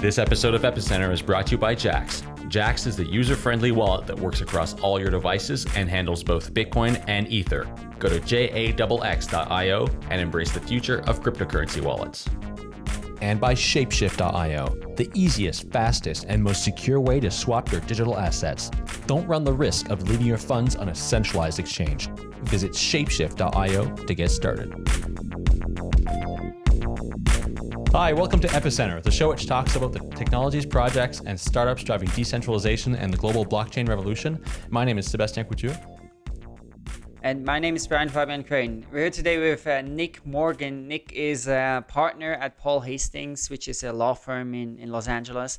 This episode of Epicenter is brought to you by Jaxx. Jaxx is the user friendly wallet that works across all your devices and handles both Bitcoin and Ether. Go to jaxx.io and embrace the future of cryptocurrency wallets. And by Shapeshift.io, the easiest, fastest, and most secure way to swap your digital assets. Don't run the risk of leaving your funds on a centralized exchange. Visit Shapeshift.io to get started. Hi, welcome to Epicenter, the show which talks about the technologies, projects, and startups driving decentralization and the global blockchain revolution. My name is Sebastien Couture. And my name is Brian Fabian Crain. We're here today with uh, Nick Morgan. Nick is a partner at Paul Hastings, which is a law firm in, in Los Angeles.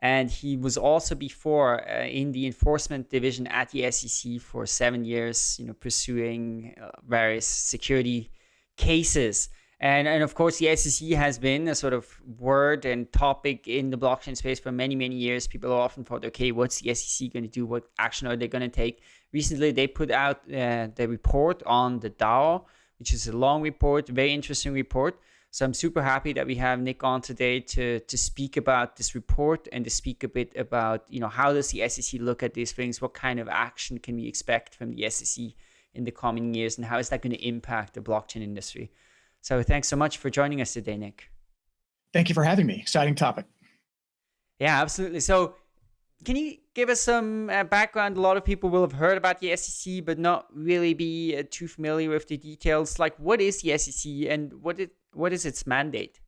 And he was also before uh, in the enforcement division at the SEC for seven years, you know, pursuing uh, various security cases. And, and of course, the SEC has been a sort of word and topic in the blockchain space for many, many years. People often thought, okay, what's the SEC going to do? What action are they going to take? Recently, they put out uh, the report on the DAO, which is a long report, very interesting report. So I'm super happy that we have Nick on today to to speak about this report and to speak a bit about you know how does the SEC look at these things? What kind of action can we expect from the SEC in the coming years, and how is that going to impact the blockchain industry? So thanks so much for joining us today, Nick. Thank you for having me. Exciting topic. Yeah, absolutely. So can you give us some uh, background? A lot of people will have heard about the SEC, but not really be uh, too familiar with the details. Like, what is the SEC and what it what is its mandate?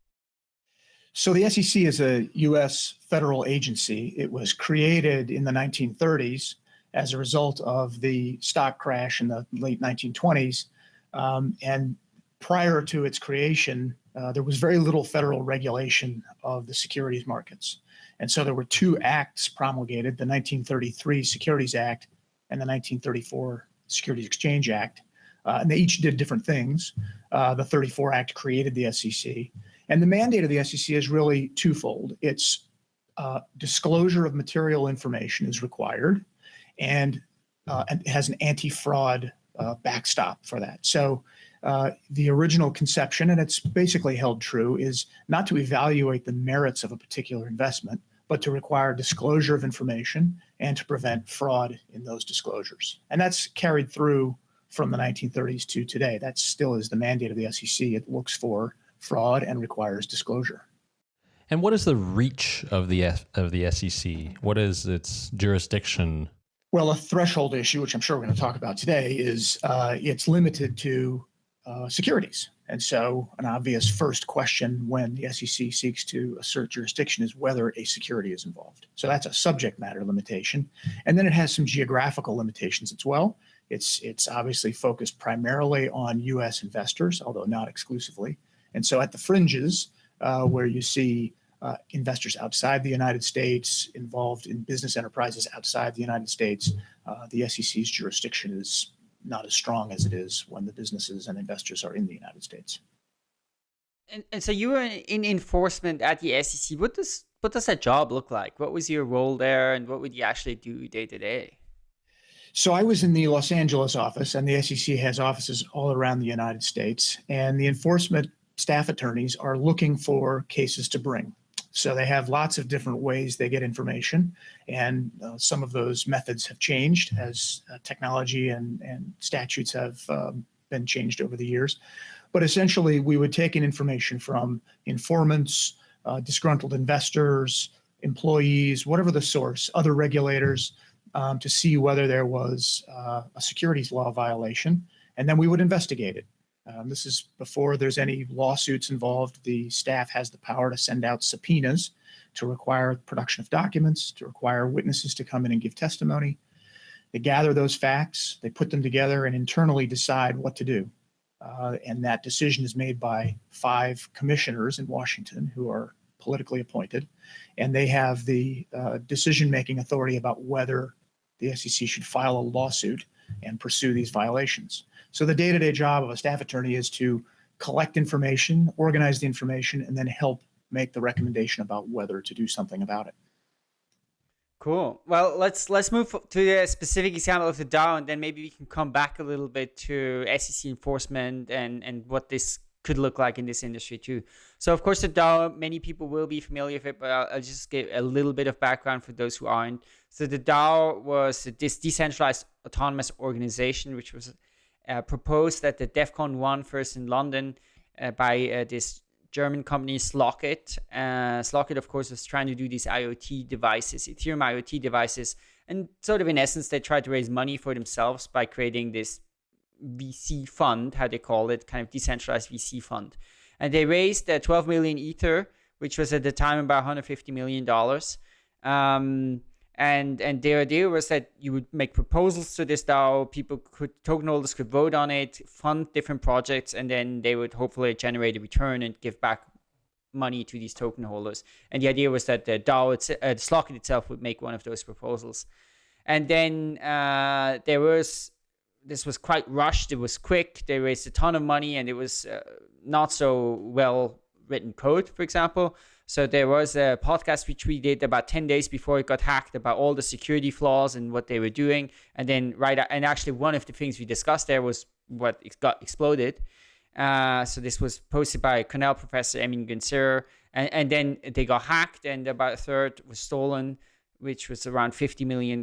So the SEC is a U.S. federal agency. It was created in the 1930s as a result of the stock crash in the late 1920s, um, and prior to its creation, uh, there was very little federal regulation of the securities markets. And so there were two acts promulgated, the 1933 Securities Act and the 1934 Securities Exchange Act. Uh, and they each did different things. Uh, the 34 Act created the SEC. And the mandate of the SEC is really twofold. It's uh, disclosure of material information is required, and, uh, and has an anti-fraud uh, backstop for that. So uh, the original conception, and it's basically held true, is not to evaluate the merits of a particular investment, but to require disclosure of information and to prevent fraud in those disclosures. And that's carried through from the 1930s to today. That still is the mandate of the SEC. It looks for fraud and requires disclosure. And what is the reach of the of the SEC? What is its jurisdiction? Well, a threshold issue, which I'm sure we're going to talk about today, is uh, it's limited to uh, securities. And so an obvious first question when the SEC seeks to assert jurisdiction is whether a security is involved. So that's a subject matter limitation. And then it has some geographical limitations as well. It's, it's obviously focused primarily on US investors, although not exclusively. And so at the fringes, uh, where you see uh, investors outside the United States involved in business enterprises outside the United States, uh, the SEC's jurisdiction is not as strong as it is when the businesses and investors are in the United States. And, and so you were in enforcement at the SEC. What does what does that job look like? What was your role there, and what would you actually do day to day? So I was in the Los Angeles office, and the SEC has offices all around the United States. And the enforcement staff attorneys are looking for cases to bring. So they have lots of different ways they get information, and uh, some of those methods have changed as uh, technology and, and statutes have um, been changed over the years. But essentially, we would take in information from informants, uh, disgruntled investors, employees, whatever the source, other regulators, um, to see whether there was uh, a securities law violation, and then we would investigate it. Um, this is before there's any lawsuits involved. The staff has the power to send out subpoenas to require production of documents, to require witnesses to come in and give testimony. They gather those facts, they put them together and internally decide what to do. Uh, and that decision is made by five commissioners in Washington who are politically appointed. And they have the uh, decision-making authority about whether the SEC should file a lawsuit and pursue these violations. So the day-to-day job of a staff attorney is to collect information, organize the information, and then help make the recommendation about whether to do something about it. Cool. Well, let's let's move to the specific example of the DAO, and then maybe we can come back a little bit to SEC enforcement and and what this could look like in this industry too. So, of course, the DAO, many people will be familiar with it, but I'll, I'll just give a little bit of background for those who aren't. So, the DAO was this decentralized autonomous organization, which was proposed at the DEVCON 1 first in London uh, by uh, this German company Slockit. Uh, Slockit, of course, was trying to do these IoT devices, Ethereum IoT devices. And sort of in essence, they tried to raise money for themselves by creating this VC fund, how they call it, kind of decentralized VC fund. And they raised uh, 12 million Ether, which was at the time about 150 million dollars. Um, and and their idea was that you would make proposals to this DAO. People could token holders could vote on it, fund different projects, and then they would hopefully generate a return and give back money to these token holders. And the idea was that the DAO, it's, uh, the Slockit itself, would make one of those proposals. And then uh, there was this was quite rushed. It was quick. They raised a ton of money, and it was uh, not so well written code, for example. So there was a podcast which we did about 10 days before it got hacked about all the security flaws and what they were doing. And then right, and actually one of the things we discussed there was what got exploded. Uh, so this was posted by Cornell professor Emin Gün Sirer. And, and then they got hacked and about a third was stolen, which was around $50 million.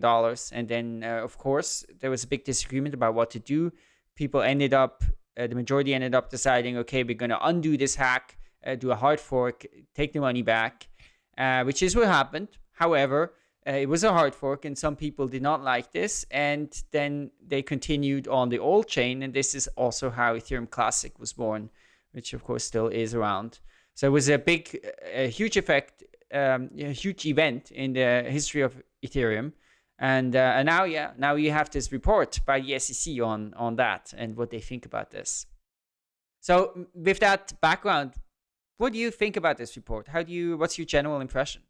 And then, uh, of course, there was a big disagreement about what to do. People ended up, uh, the majority ended up deciding, okay, we're going to undo this hack uh, do a hard fork, take the money back, uh, which is what happened. However, uh, it was a hard fork, and some people did not like this, and then they continued on the old chain, and this is also how Ethereum Classic was born, which of course still is around. So it was a big, a huge effect, um, a huge event in the history of Ethereum. And, uh, and now, yeah, now you have this report by the SEC on, on that and what they think about this. So with that background, what do you think about this report? How do you, what's your general impression?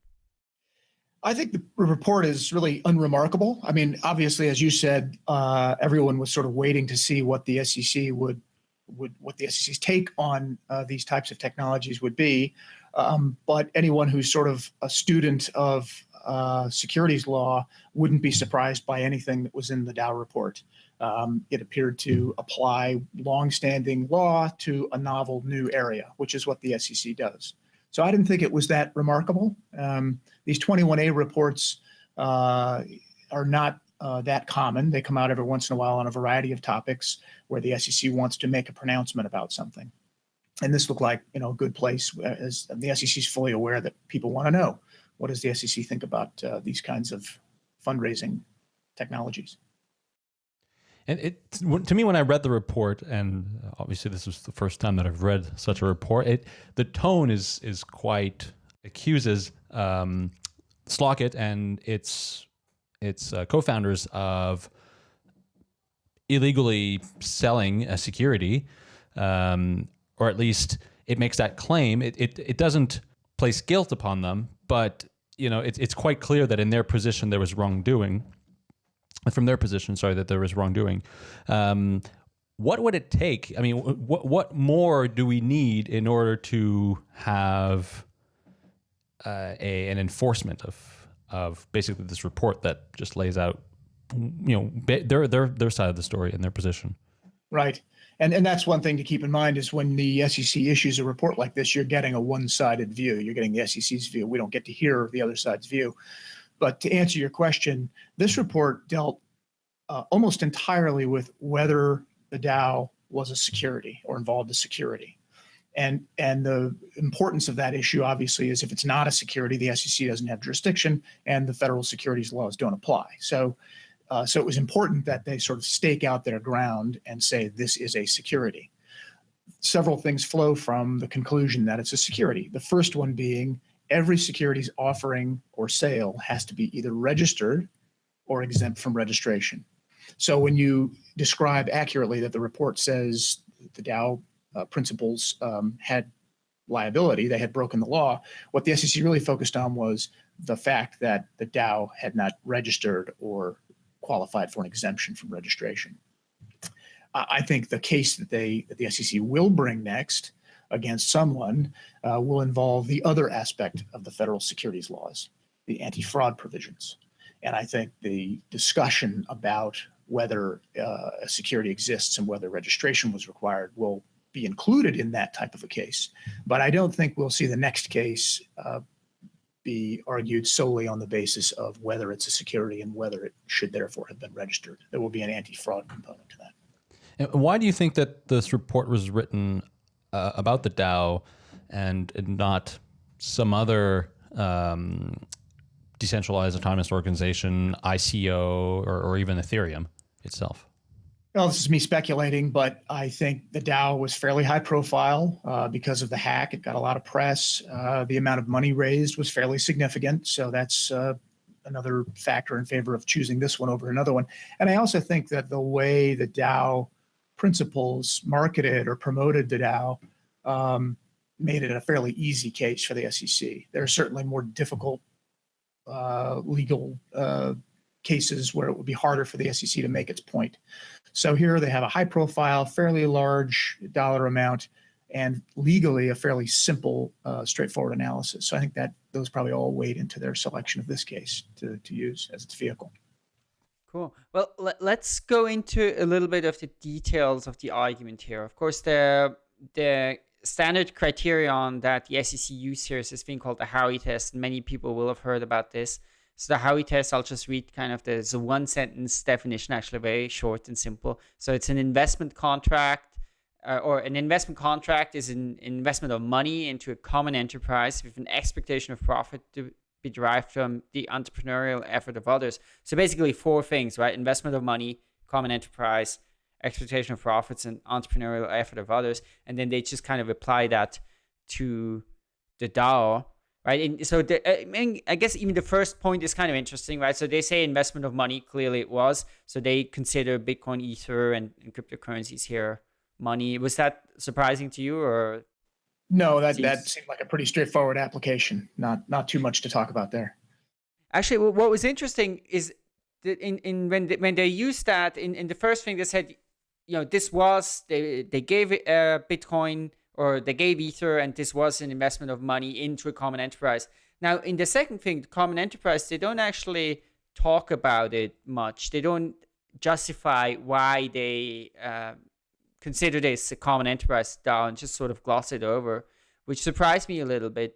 I think the report is really unremarkable. I mean, obviously, as you said, uh, everyone was sort of waiting to see what the SEC would, would what the SEC's take on uh, these types of technologies would be. Um, but anyone who's sort of a student of uh, securities law wouldn't be surprised by anything that was in the DAO report. Um, it appeared to apply longstanding law to a novel new area, which is what the SEC does. So I didn't think it was that remarkable. Um, these 21A reports uh, are not uh, that common. They come out every once in a while on a variety of topics where the SEC wants to make a pronouncement about something. And this looked like you know a good place as the SEC is fully aware that people want to know what does the SEC think about uh, these kinds of fundraising technologies. And it to me, when I read the report, and obviously this was the first time that I've read such a report, it the tone is is quite accuses um, Slockit and its its uh, co-founders of illegally selling a security, um, or at least it makes that claim. It, it it doesn't place guilt upon them, but you know it's it's quite clear that in their position there was wrongdoing from their position, sorry, that there was wrongdoing. Um, what would it take? I mean, what what more do we need in order to have uh, a an enforcement of of basically this report that just lays out, you know, their their their side of the story and their position. Right, and and that's one thing to keep in mind is when the SEC issues a report like this, you're getting a one-sided view. You're getting the SEC's view. We don't get to hear the other side's view. But to answer your question, this report dealt uh, almost entirely with whether the DAO was a security or involved a security. And, and the importance of that issue, obviously, is if it's not a security, the SEC doesn't have jurisdiction and the federal securities laws don't apply. So, uh, so it was important that they sort of stake out their ground and say this is a security. Several things flow from the conclusion that it's a security. The first one being every securities offering or sale has to be either registered or exempt from registration. So when you describe accurately that the report says the DAO uh, principals um, had liability, they had broken the law, what the SEC really focused on was the fact that the DAO had not registered or qualified for an exemption from registration. I think the case that they that the SEC will bring next against someone uh, will involve the other aspect of the federal securities laws, the anti-fraud provisions. And I think the discussion about whether uh, a security exists and whether registration was required will be included in that type of a case. But I don't think we'll see the next case uh, be argued solely on the basis of whether it's a security and whether it should therefore have been registered. There will be an anti-fraud component to that. And why do you think that this report was written uh, about the DAO and not some other um, decentralized autonomous organization, ICO, or, or even Ethereum itself? Well, this is me speculating, but I think the DAO was fairly high profile uh, because of the hack. It got a lot of press. Uh, the amount of money raised was fairly significant. So that's uh, another factor in favor of choosing this one over another one. And I also think that the way the DAO principals marketed or promoted the DAO um, made it a fairly easy case for the SEC. There are certainly more difficult uh, legal uh, cases where it would be harder for the SEC to make its point. So here they have a high profile, fairly large dollar amount, and legally a fairly simple, uh, straightforward analysis. So I think that those probably all weighed into their selection of this case to, to use as its vehicle. Cool. Well, let, us go into a little bit of the details of the argument here. Of course, the the standard criterion that the SEC uses here is this thing called the Howey test. Many people will have heard about this. So the Howey test, I'll just read kind of the, the one sentence definition, actually very short and simple. So it's an investment contract uh, or an investment contract is an investment of money into a common enterprise with an expectation of profit to be derived from the entrepreneurial effort of others. So basically four things, right? Investment of money, common enterprise, expectation of profits and entrepreneurial effort of others. And then they just kind of apply that to the DAO right? And so the, uh, I, mean, I guess even the first point is kind of interesting, right? So they say investment of money, clearly it was. So they consider Bitcoin, Ether, and, and cryptocurrencies here money. Was that surprising to you, or? No, that that seemed like a pretty straightforward application. Not not too much to talk about there. Actually, what was interesting is that in in when they, when they used that in in the first thing they said, you know, this was they they gave uh, Bitcoin or they gave Ether and this was an investment of money into a common enterprise. Now, in the second thing, the common enterprise, they don't actually talk about it much. They don't justify why they uh, consider this a common enterprise style and just sort of gloss it over, which surprised me a little bit.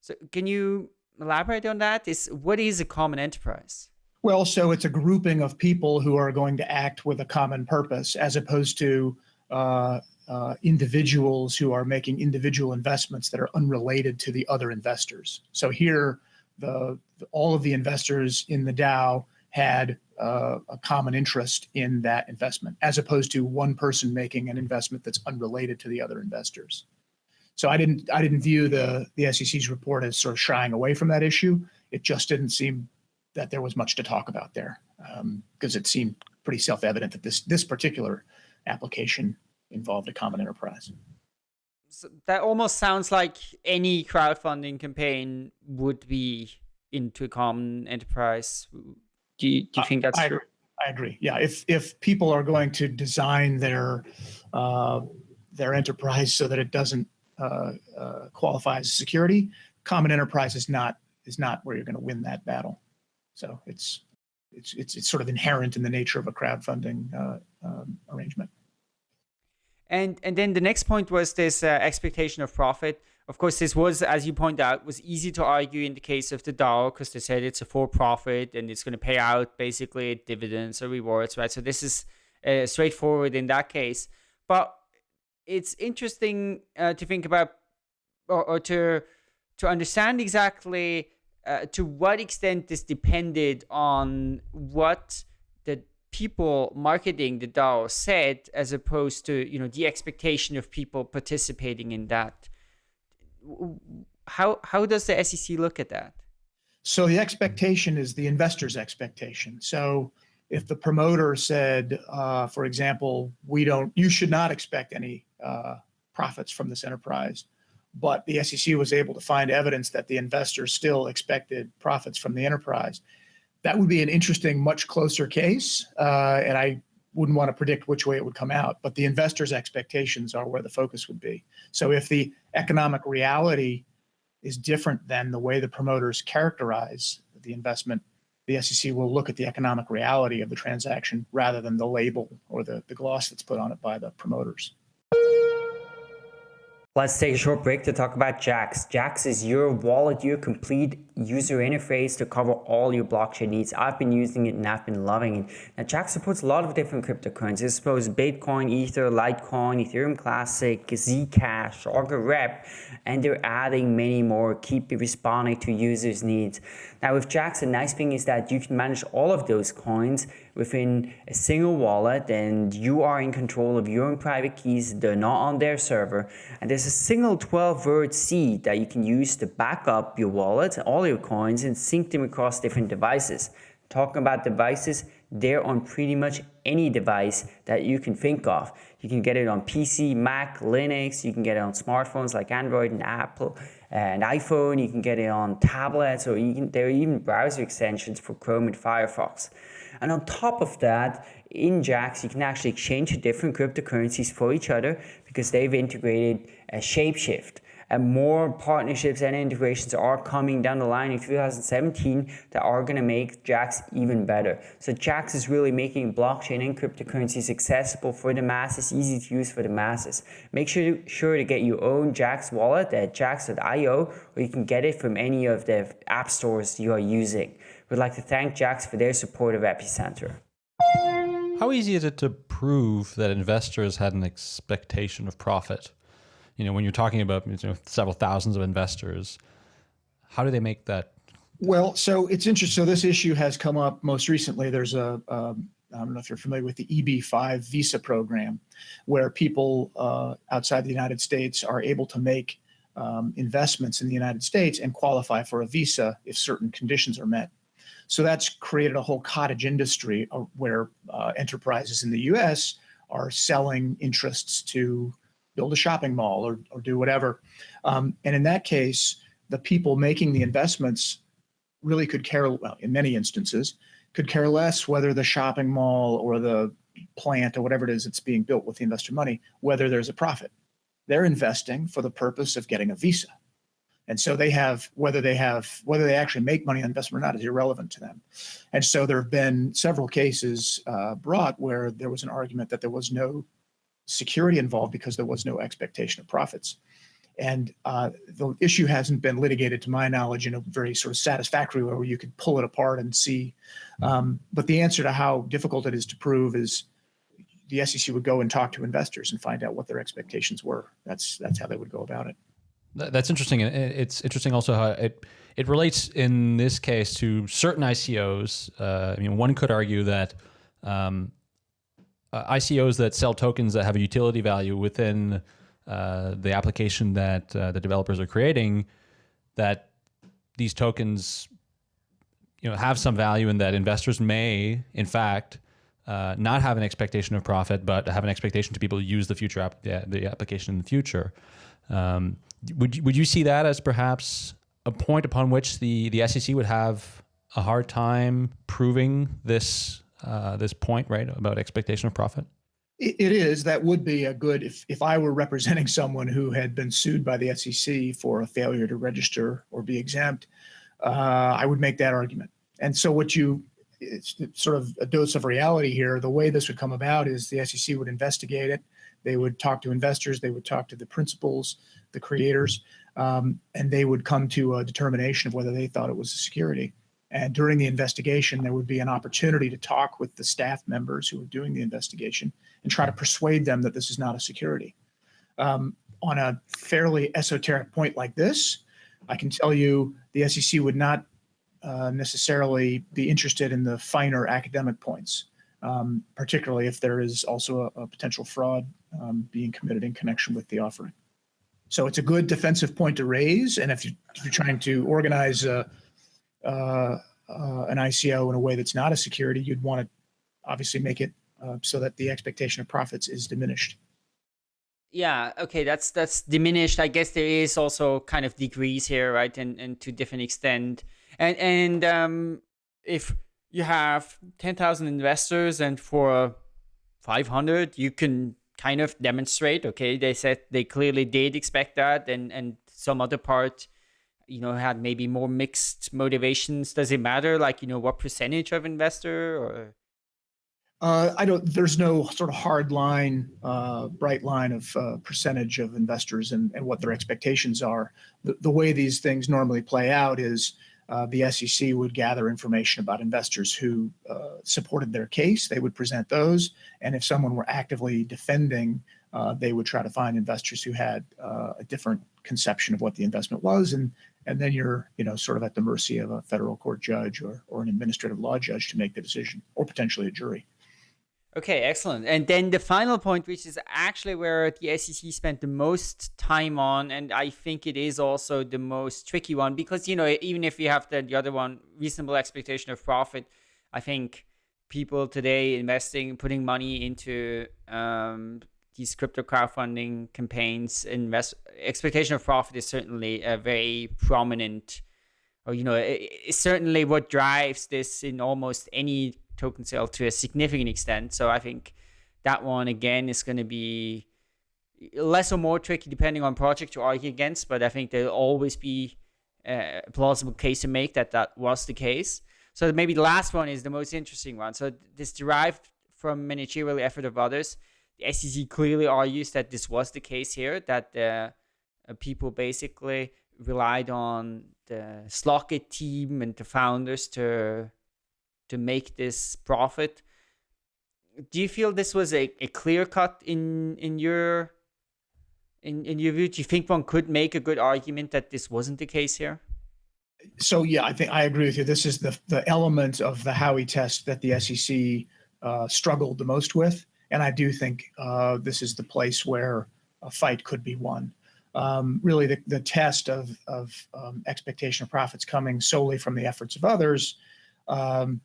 So, can you elaborate on that? Is what is a common enterprise? Well, so it's a grouping of people who are going to act with a common purpose, as opposed to uh, uh, individuals who are making individual investments that are unrelated to the other investors. So here, the, all of the investors in the DAO had uh, a common interest in that investment, as opposed to one person making an investment that's unrelated to the other investors. So I didn't I didn't view the the SEC's report as sort of shying away from that issue. It just didn't seem that there was much to talk about there because um, it seemed pretty self-evident that this this particular application involved a common enterprise. So that almost sounds like any crowdfunding campaign would be into a common enterprise. Do you, do you think that's I, true? I agree. Yeah, if if people are going to design their uh, their enterprise so that it doesn't uh, uh, qualify as security, common enterprise is not is not where you're going to win that battle. So it's it's it's it's sort of inherent in the nature of a crowdfunding uh, um, arrangement. And and then the next point was this uh, expectation of profit. Of course, this was, as you point out, was easy to argue in the case of the DAO because they said it's a for-profit and it's going to pay out basically dividends or rewards, right? So this is uh, straightforward in that case. But it's interesting uh, to think about or, or, to to understand exactly uh, to what extent this depended on what the people marketing the DAO said, as opposed to you know the expectation of people participating in that. How how does the SEC look at that? So the expectation is the investor's expectation. So if the promoter said, uh, for example, we don't, you should not expect any uh, profits from this enterprise, but the SEC was able to find evidence that the investor still expected profits from the enterprise that would be an interesting, much closer case. Uh, and I wouldn't want to predict which way it would come out, but the investors' expectations are where the focus would be. So if the economic reality is different than the way the promoters characterize the investment, the SEC will look at the economic reality of the transaction rather than the label or the, the gloss that's put on it by the promoters. Let's take a short break to talk about Jaxx. Jaxx is your wallet, your complete user interface to cover all your blockchain needs. I've been using it and I've been loving it. Now, Jaxx supports a lot of different cryptocurrencies. I suppose Bitcoin, Ether, Litecoin, Ethereum Classic, Zcash, Augur Rep, and they're adding many more. Keep responding to users' needs. Now, with Jaxx, the nice thing is that you can manage all of those coins within a single wallet and you are in control of your own private keys. They're not on their server. And there's a single 12 word seed that you can use to back up your wallet, all your coins, and sync them across different devices. Talking about devices, they're on pretty much any device that you can think of. You can get it on PC, Mac, Linux, you can get it on smartphones like Android and Apple and iPhone, you can get it on tablets, or you can, there are even browser extensions for Chrome and Firefox. And on top of that, in Jaxx, you can actually exchange different cryptocurrencies for each other because they've integrated a Shapeshift. And more partnerships and integrations are coming down the line in 2017 that are going to make Jaxx even better. So Jaxx is really making blockchain and cryptocurrencies accessible for the masses, easy to use for the masses. Make sure to, sure to get your own Jaxx wallet at jaxx.io or you can get it from any of the app stores you are using. We'd like to thank Jaxx for their support of Epicenter. How easy is it to prove that investors had an expectation of profit? You know, when you're talking about you know, several thousands of investors, how do they make that? Well, so it's interesting. So this issue has come up most recently. There's a um, I don't know if you're familiar with the EB5 visa program, where people uh, outside the United States are able to make um, investments in the United States and qualify for a visa if certain conditions are met. So that's created a whole cottage industry uh, where uh, enterprises in the US are selling interests to build a shopping mall or, or do whatever. Um, and in that case, the people making the investments really could care, well, in many instances, could care less whether the shopping mall or the plant or whatever it is that's being built with the investor money, whether there's a profit. They're investing for the purpose of getting a visa. And so they have whether they have whether they actually make money on investment or not is irrelevant to them. And so there have been several cases uh, brought where there was an argument that there was no security involved because there was no expectation of profits. And uh, the issue hasn't been litigated, to my knowledge, in a very sort of satisfactory way where you could pull it apart and see. Um, but the answer to how difficult it is to prove is the SEC would go and talk to investors and find out what their expectations were. That's that's how they would go about it. That's interesting. It's interesting also how it it relates in this case to certain ICOs. Uh, I mean, one could argue that um, uh, ICOs that sell tokens that have a utility value within uh, the application that uh, the developers are creating, that these tokens, you know, have some value, and that investors may, in fact, uh, not have an expectation of profit, but have an expectation to be able to use the future app, the, the application in the future. Um, would you, would you see that as perhaps a point upon which the the SEC would have a hard time proving this uh, this point right about expectation of profit? It is. That would be a good if if I were representing someone who had been sued by the SEC for a failure to register or be exempt. Uh, I would make that argument. And so what you it's sort of a dose of reality here. The way this would come about is the SEC would investigate it. They would talk to investors. They would talk to the principals the creators, um, and they would come to a determination of whether they thought it was a security. And during the investigation, there would be an opportunity to talk with the staff members who were doing the investigation and try to persuade them that this is not a security. Um, on a fairly esoteric point like this, I can tell you the SEC would not uh, necessarily be interested in the finer academic points, um, particularly if there is also a, a potential fraud um, being committed in connection with the offering. So it's a good defensive point to raise. And if, you, are trying to organize a, uh, uh, an ICO in a way that's not a security, you'd want to obviously make it uh, so that the expectation of profits is diminished. Yeah, okay, that's that's diminished. I guess there is also kind of degrees here, right? And and to different extent. And and um, if you have ten thousand investors, and for five hundred, you can kind of demonstrate okay they said they clearly did expect that and and some other part you know had maybe more mixed motivations does it matter like you know what percentage of investor or uh, I don't. There's no sort of hard line, uh, bright line of uh, percentage of investors and, and what their expectations are. The, the way these things normally play out is uh, the SEC would gather information about investors who uh, supported their case. They would present those, and if someone were actively defending, uh, they would try to find investors who had a different conception of what the investment was, and and then you're you know sort of at the mercy of a federal court judge or or an administrative law judge to make the decision, or potentially a jury. Okay, excellent. And then the final point, which is actually where the SEC spent the most time on, and I think it is also the most tricky one because, you know, even if you have the, the other one, reasonable expectation of profit, I think people today investing, putting money into um, these crypto crowdfunding campaigns, invest expectation of profit is certainly a very prominent, or, you know, it, it's certainly what drives this in almost any token sale to a significant extent. So I think that one again is going to be less or more tricky depending on project to argue against. But I think there'll always be a plausible case to make that that was the case. So maybe the last one is the most interesting one. So this derived from managerial effort of others. The SEC clearly argues that this was the case here, that the uh, people basically relied on the Slockit team and the founders to to make this profit. Do you feel this was a, a clear cut in in your in, in your view? Do you think one could make a good argument that this wasn't the case here? So yeah, I think I agree with you. This is the the element of the Howey test that the SEC uh, struggled the most with, and I do think uh, this is the place where a fight could be won. Um, really, the, the test of of um, expectation of profits coming solely from the efforts of others um,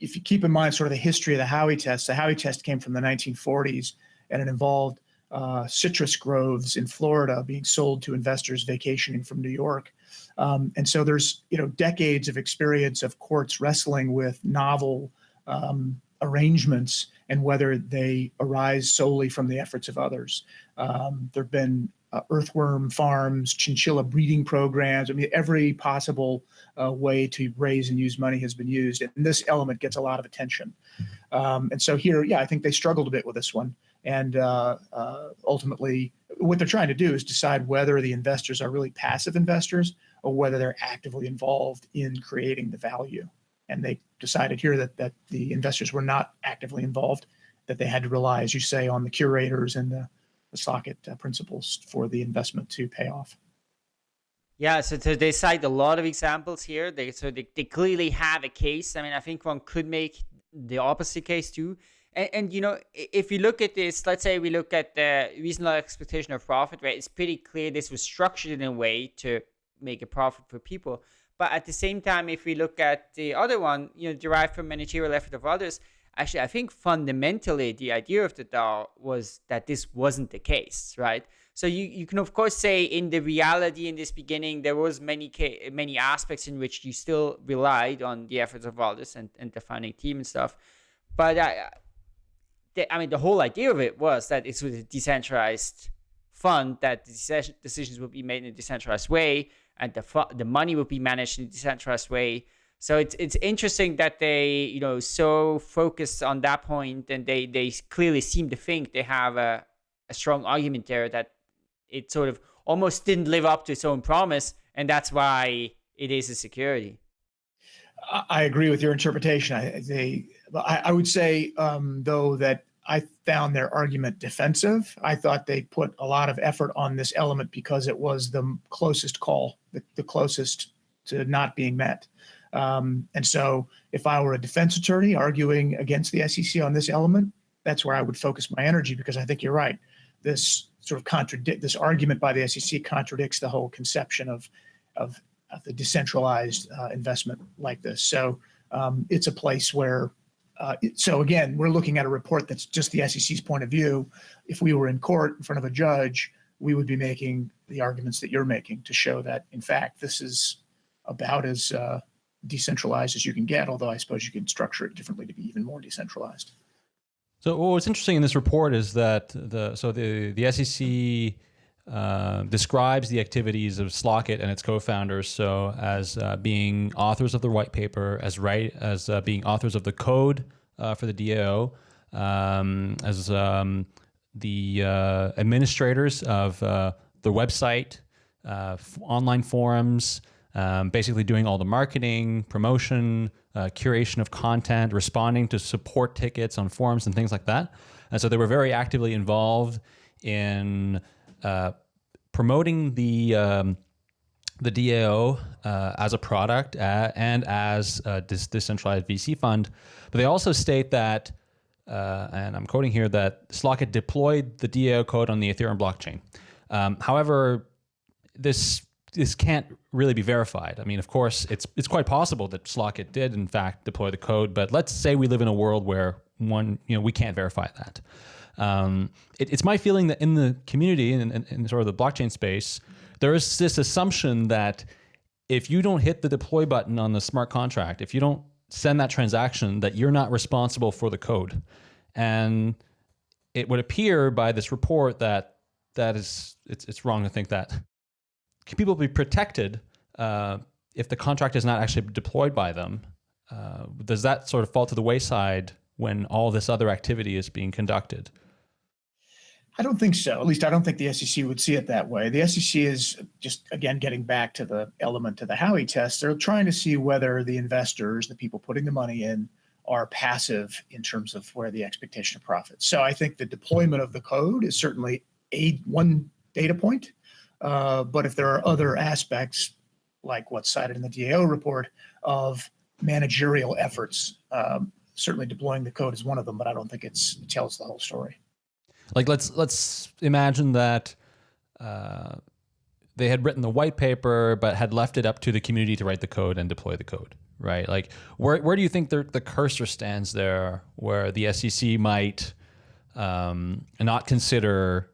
if you keep in mind sort of the history of the Howey test, the Howey test came from the 1940s and it involved uh, citrus groves in Florida being sold to investors vacationing from New York. Um, and so there's you know decades of experience of courts wrestling with novel um, arrangements and whether they arise solely from the efforts of others. Um, there have been uh, earthworm farms, chinchilla breeding programs. I mean, every possible uh, way to raise and use money has been used, and this element gets a lot of attention. Um, and so here, yeah, I think they struggled a bit with this one, and uh, uh ultimately, what they're trying to do is decide whether the investors are really passive investors or whether they're actively involved in creating the value. And they decided here that that the investors were not actively involved, that they had to rely, as you say, on the curators and the the Slockit uh, principals for the investment to pay off. Yeah, so, so they cite a lot of examples here. They so they, they clearly have a case. I mean, I think one could make the opposite case too. And, and you know, if you look at this, let's say we look at the reasonable expectation of profit, right? It's pretty clear this was structured in a way to make a profit for people. But at the same time, if we look at the other one, you know, derived from managerial effort of others, actually, I think fundamentally the idea of the DAO was that this wasn't the case, right? So you, you can of course say in the reality in this beginning there was many many aspects in which you still relied on the efforts of others and, and the founding team and stuff, but I, the, I mean the whole idea of it was that it was a decentralized fund that decisions would be made in a decentralized way and the the money would be managed in a decentralized way so it's it's interesting that they you know so focused on that point, and they they clearly seem to think they have a, a strong argument there that it sort of almost didn't live up to its own promise, and that's why it is a security. I agree with your interpretation. I, they, I, I would say, um, though, that I found their argument defensive. I thought they put a lot of effort on this element because it was the closest call, the, the closest to not being met. Um, and so if I were a defense attorney arguing against the SEC on this element, that's where I would focus my energy because I think you're right. This sort of contradict this argument by the SEC contradicts the whole conception of of, of the decentralized uh, investment like this. So um, it's a place where. Uh, so again, we're looking at a report that's just the SEC's point of view. If we were in court in front of a judge, we would be making the arguments that you're making to show that, in fact, this is about as uh, decentralized as you can get, although I suppose you can structure it differently to be even more decentralized. So what's interesting in this report is that the so the the SEC uh, describes the activities of Slockit and its co-founders. So as uh, being authors of the white paper, as right as uh, being authors of the code uh, for the DAO, um, as um, the uh, administrators of the website, online forums, um, basically doing all the marketing, promotion, curation of content, responding to support tickets on forums and things like that. And so they were very actively involved in uh, promoting the um, the DAO uh, as a product uh, and as a decentralized VC fund. But they also state that, uh, and I'm quoting here, that Slockit deployed the DAO code on the Ethereum blockchain. Um, however, this this can't really be verified. I mean, of course, it's it's quite possible that Slockit did in fact deploy the code, but let's say we live in a world where one, you know, we can't verify that. Um, it, it's my feeling that in the community and in, in, in, sort of the blockchain space, there is this assumption that if you don't hit the deploy button on the smart contract, if you don't send that transaction, that you're not responsible for the code. And it would appear by this report that that is it's, it's wrong to think that. Can people be protected uh, if the contract is not actually deployed by them? Uh, does that sort of fall to the wayside when all this other activity is being conducted? I don't think so. At least I don't think the SEC would see it that way. The SEC is just, again, getting back to the element of the Howey test. They're trying to see whether the investors, the people putting the money in, are passive in terms of where the expectation of profit. So I think the deployment of the code is certainly a one data point. Uh, but if there are other aspects, like what's cited in the DAO report, of managerial efforts, um, certainly deploying the code is one of them, but I don't think it's, it tells the whole story. Like let's let's imagine that uh, they had written the white paper, but had left it up to the community to write the code and deploy the code, right? Like where where do you think the the cursor stands there, where the SEC might um, not consider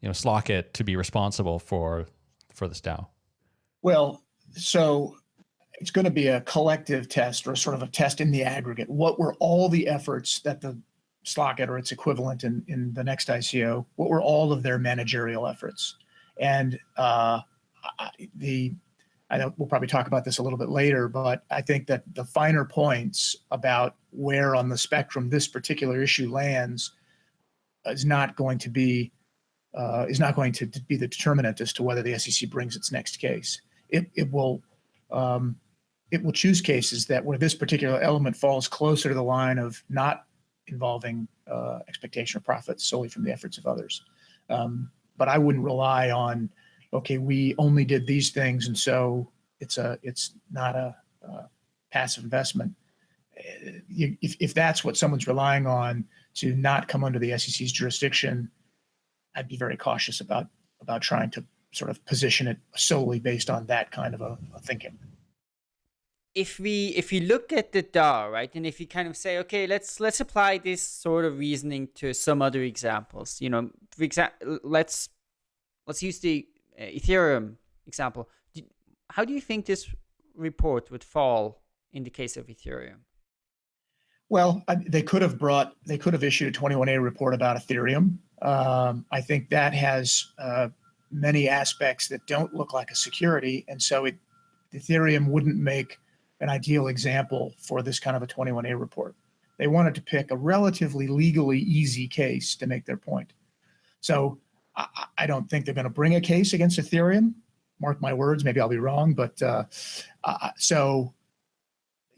you know Slockit to be responsible for for this DAO? Well, so it's going to be a collective test or sort of a test in the aggregate. What were all the efforts that the Slockit or its equivalent in, in the next ICO, what were all of their managerial efforts? And uh, the, I know we'll probably talk about this a little bit later, but I think that the finer points about where on the spectrum this particular issue lands is not going to be uh, is not going to be the determinant as to whether the SEC brings its next case. It, it will um, it will choose cases that where this particular element falls closer to the line of not involving uh, expectation of profits solely from the efforts of others. Um, but I wouldn't rely on, okay, we only did these things, and so it's a it's not a, a passive investment. Uh, if, if that's what someone's relying on to not come under the SEC's jurisdiction, I'd be very cautious about about trying to sort of position it solely based on that kind of a, a thinking if we if we look at the DAO, right, and if you kind of say, okay, let's let's apply this sort of reasoning to some other examples. You know, for example, let's let's use the uh, Ethereum example. How do you think this report would fall in the case of Ethereum? Well, they could have brought, they could have issued a 21A report about Ethereum. Um, I think that has uh, many aspects that don't look like a security, and so it, Ethereum wouldn't make an ideal example for this kind of a 21A report. They wanted to pick a relatively legally easy case to make their point. So I, I don't think they're going to bring a case against Ethereum. Mark my words, maybe I'll be wrong, but uh, uh, so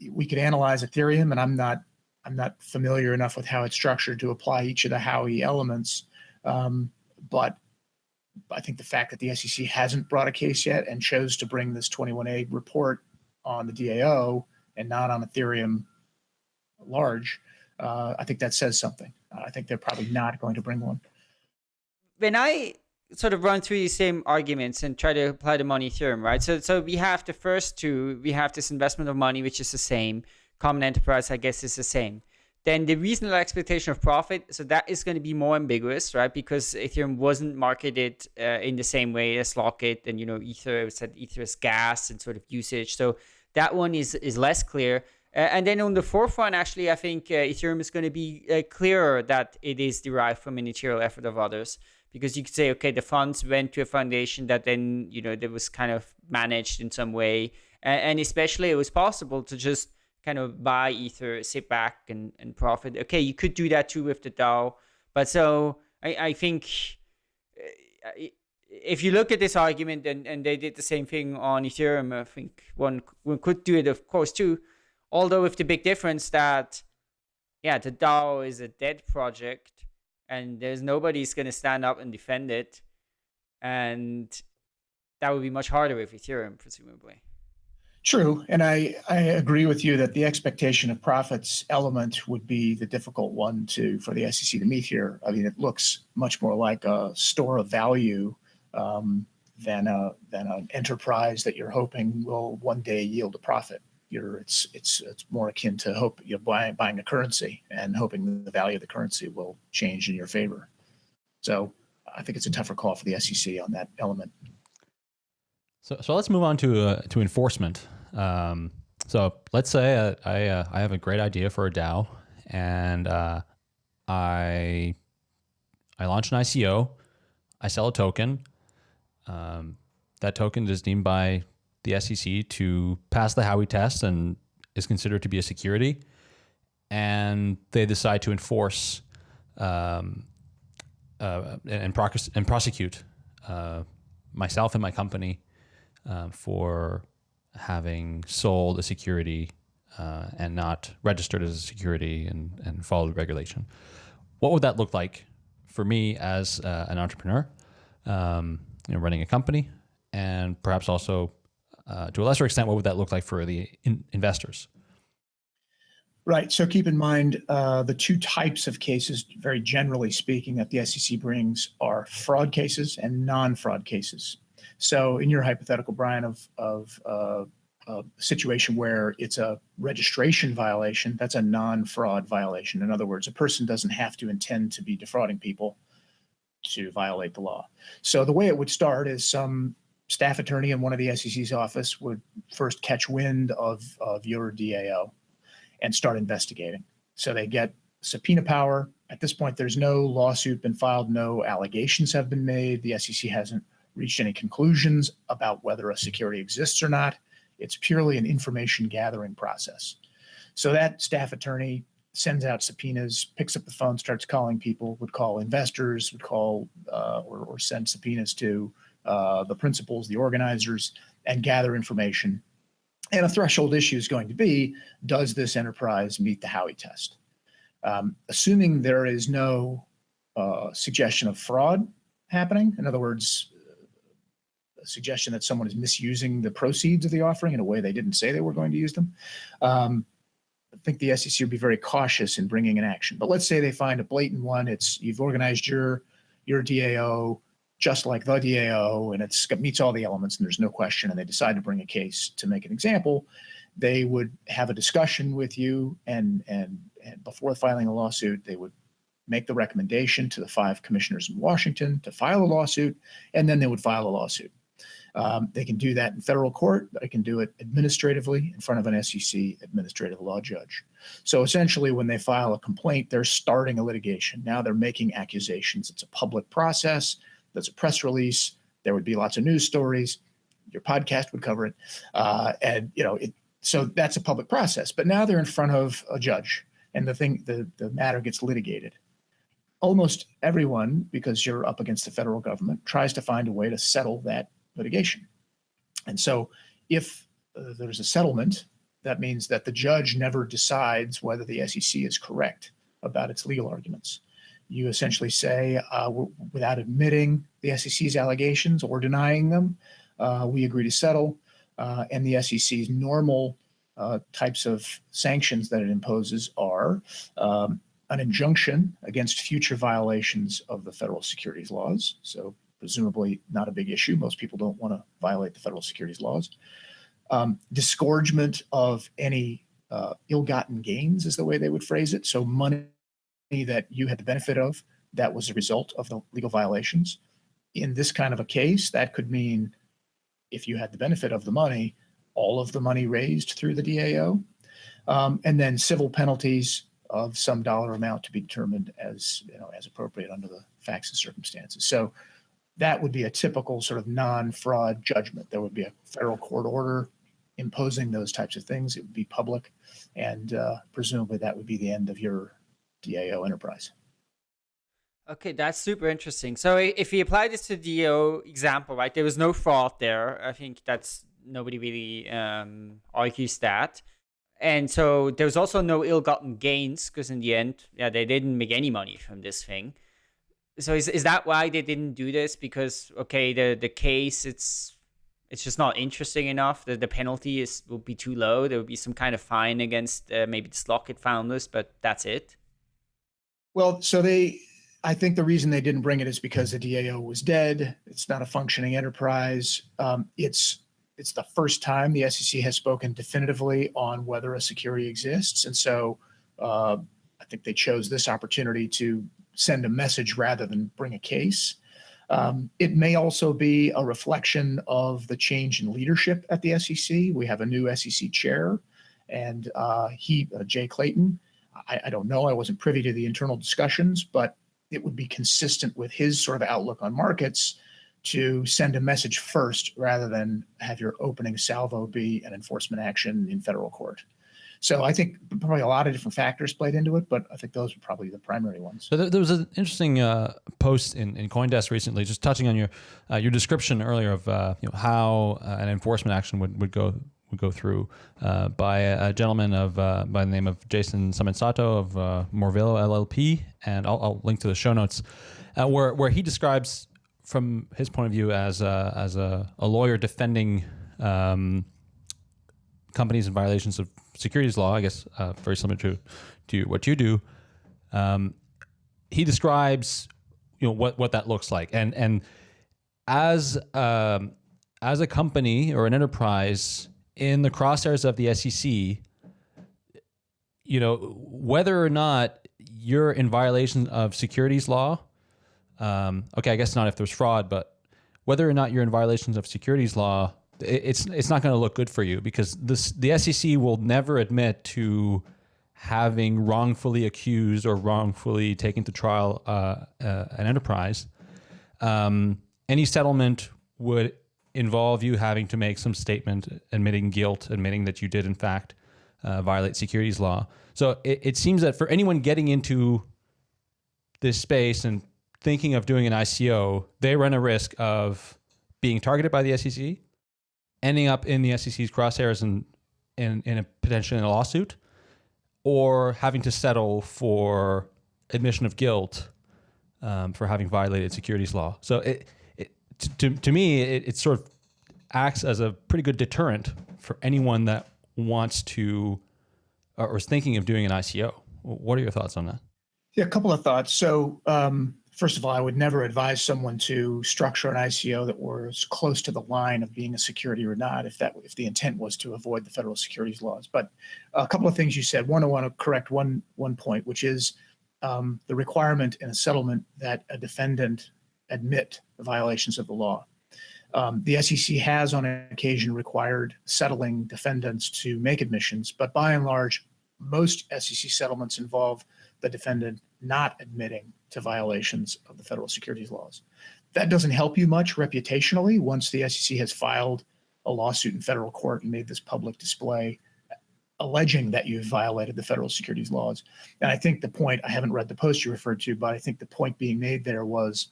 we could analyze Ethereum, and I'm not I'm not familiar enough with how it's structured to apply each of the Howey elements. Um, but I think the fact that the SEC hasn't brought a case yet and chose to bring this 21A report on the DAO and not on Ethereum large, uh, I think that says something. I think they're probably not going to bring one. When I sort of run through these same arguments and try to apply them on Ethereum, right? So, so we have the first two. We have this investment of money, which is the same. Common enterprise, I guess, is the same. Then the reasonable expectation of profit, so that is going to be more ambiguous, right? Because Ethereum wasn't marketed uh, in the same way as Slockit, and you know, Ether said Ether is gas and sort of usage. So that one is is less clear. Uh, and then on the fourth one, actually, I think uh, Ethereum is going to be uh, clearer that it is derived from a material effort of others because you could say, okay, the funds went to a foundation that then, you know, that was kind of managed in some way. And, and especially it was possible to just kind of buy Ether, sit back and, and profit. Okay, you could do that too with the DAO. But so I, I think uh, if you look at this argument and, and they did the same thing on Ethereum, I think one, one could do it, of course, too. Although with the big difference that, yeah, the DAO is a dead project and there's nobody's going to stand up and defend it. And that would be much harder with Ethereum, presumably. True, and I, I agree with you that the expectation of profits element would be the difficult one to for the SEC to meet here. I mean, it looks much more like a store of value um, than a than an enterprise that you're hoping will one day yield a profit. You're it's it's it's more akin to hope you're buying buying a currency and hoping the value of the currency will change in your favor. So I think it's a tougher call for the SEC on that element. So, so let's move on to uh, to enforcement. Um, so let's say uh, I uh, I have a great idea for a DAO, and uh, I I launch an ICO, I sell a token. Um, that token is deemed by the SEC to pass the Howey test and is considered to be a security, and they decide to enforce um, uh, and, and prosecute uh, myself and my company uh, for having sold a security uh, and not registered as a security and, and followed regulation. What would that look like for me as uh, an entrepreneur, um, you know, running a company, and perhaps also uh, to a lesser extent, what would that look like for the in investors? Right. So keep in mind uh, the two types of cases, very generally speaking, that the SEC brings are fraud cases and non-fraud cases. So in your hypothetical, Brian, of, of uh, a situation where it's a registration violation, that's a non-fraud violation. In other words, a person doesn't have to intend to be defrauding people to violate the law. So the way it would start is some staff attorney in one of the SEC's office would first catch wind of, of your DAO and start investigating. So they get subpoena power. At this point, there's no lawsuit been filed, no allegations have been made. The SEC hasn't reached any conclusions about whether a security exists or not. It's purely an information gathering process. So that staff attorney sends out subpoenas, picks up the phone, starts calling people, would call investors, would call uh, or, or, send subpoenas to uh, the principals, the organizers, and gather information. And a threshold issue is going to be, does this enterprise meet the Howey test? Um, assuming there is no uh, suggestion of fraud happening, in other words, suggestion that someone is misusing the proceeds of the offering in a way they didn't say they were going to use them. Um, I think the SEC would be very cautious in bringing an action. But let's say they find a blatant one. It's you've organized your your DAO just like the DAO, and it meets all the elements, and there's no question. And they decide to bring a case to make an example. They would have a discussion with you, and and and before filing a lawsuit, they would make the recommendation to the five commissioners in Washington to file a lawsuit, and then they would file a lawsuit. Um, they can do that in federal court. They can do it administratively in front of an SEC administrative law judge. So essentially, when they file a complaint, they're starting a litigation. Now they're making accusations. It's a public process. There's a press release. There would be lots of news stories. Your podcast would cover it. Uh, and, you know, it, so that's a public process. But now they're in front of a judge and the thing, the, the matter gets litigated almost everyone, because you're up against the federal government, tries to find a way to settle that litigation. And so if uh, there's a settlement, that means that the judge never decides whether the SEC is correct about its legal arguments. You essentially say, uh, without admitting the SEC's allegations or denying them, uh, we agree to settle. Uh, and the SEC's normal uh, types of sanctions that it imposes are um, an injunction against future violations of the federal securities laws. So presumably not a big issue. Most people don't want to violate the federal securities laws. Um, disgorgement of any uh, ill-gotten gains is the way they would phrase it. So money that you had the benefit of that was a result of the legal violations. In this kind of a case, that could mean if you had the benefit of the money, all of the money raised through the DAO, um, and then civil penalties of some dollar amount to be determined as you know as appropriate under the facts and circumstances. So that would be a typical sort of non-fraud judgment. There would be a federal court order imposing those types of things. It would be public, and uh, presumably that would be the end of your DAO enterprise. Okay, that's super interesting. So if we apply this to the DAO example, right, there was no fraud there. I think that's nobody really um, argues that. And so there was also no ill-gotten gains because in the end, yeah, they didn't make any money from this thing. So is is that why they didn't do this? Because okay, the the case it's it's just not interesting enough. The the penalty is will be too low. There will be some kind of fine against uh, maybe the Slockit founders, but that's it. Well, so they I think the reason they didn't bring it is because the DAO was dead. It's not a functioning enterprise. Um, it's it's the first time the SEC has spoken definitively on whether a security exists, and so uh, I think they chose this opportunity to send a message rather than bring a case. Um, it may also be a reflection of the change in leadership at the SEC. We have a new SEC chair, and uh, he, uh, Jay Clayton. I, I, don't know. I wasn't privy to the internal discussions, but it would be consistent with his sort of outlook on markets to send a message first rather than have your opening salvo be an enforcement action in federal court. So I think probably a lot of different factors played into it, but I think those are probably the primary ones. So there, was an interesting uh, post in, in CoinDesk recently, just touching on your uh, your description earlier of uh, you know how uh, an enforcement action would, would go would go through uh, by a, gentleman of uh, by the name of Jason Sato of uh, Morvillo LLP, and I'll, I'll, link to the show notes, where where he describes from his point of view as a, as a, a lawyer defending um, companies in violations of securities law. I guess uh, very similar to to what you do. Um, he describes you know what what that looks like, and and as um, as a company or an enterprise in the crosshairs of the SEC, you know, whether or not you're in violation of securities law, um, okay, I guess not if there's fraud, but whether or not you're in violations of securities law, it's it's not going to look good for you because this the SEC will never admit to having wrongfully accused or wrongfully taken to trial uh, uh, an enterprise. Um, any settlement would involve you having to make some statement admitting guilt, admitting that you did in fact uh, violate securities law. So it, it seems that for anyone getting into this space and thinking of doing an ICO, they run a risk of being targeted by the SEC, ending up in the SEC's crosshairs and in, in a potentially in a lawsuit, or having to settle for admission of guilt um, for having violated securities law. So it, to, to me, it, it sort of acts as a pretty good deterrent for anyone that wants to or is thinking of doing an ICO. What are your thoughts on that? Yeah, a couple of thoughts. So, um, first of all, I would never advise someone to structure an ICO that was close to the line of being a security or not, if that if the intent was to avoid the federal securities laws. But a couple of things you said. One, I want to correct one one point, which is um, the requirement in a settlement that a defendant admit the violations of the law. Um, the SEC has on occasion required settling defendants to make admissions, but by and large, most SEC settlements involve the defendant not admitting to violations of the federal securities laws. That doesn't help you much reputationally once the SEC has filed a lawsuit in federal court and made this public display alleging that you've violated the federal securities laws. And I think the point, I haven't read the post you referred to, but I think the point being made there was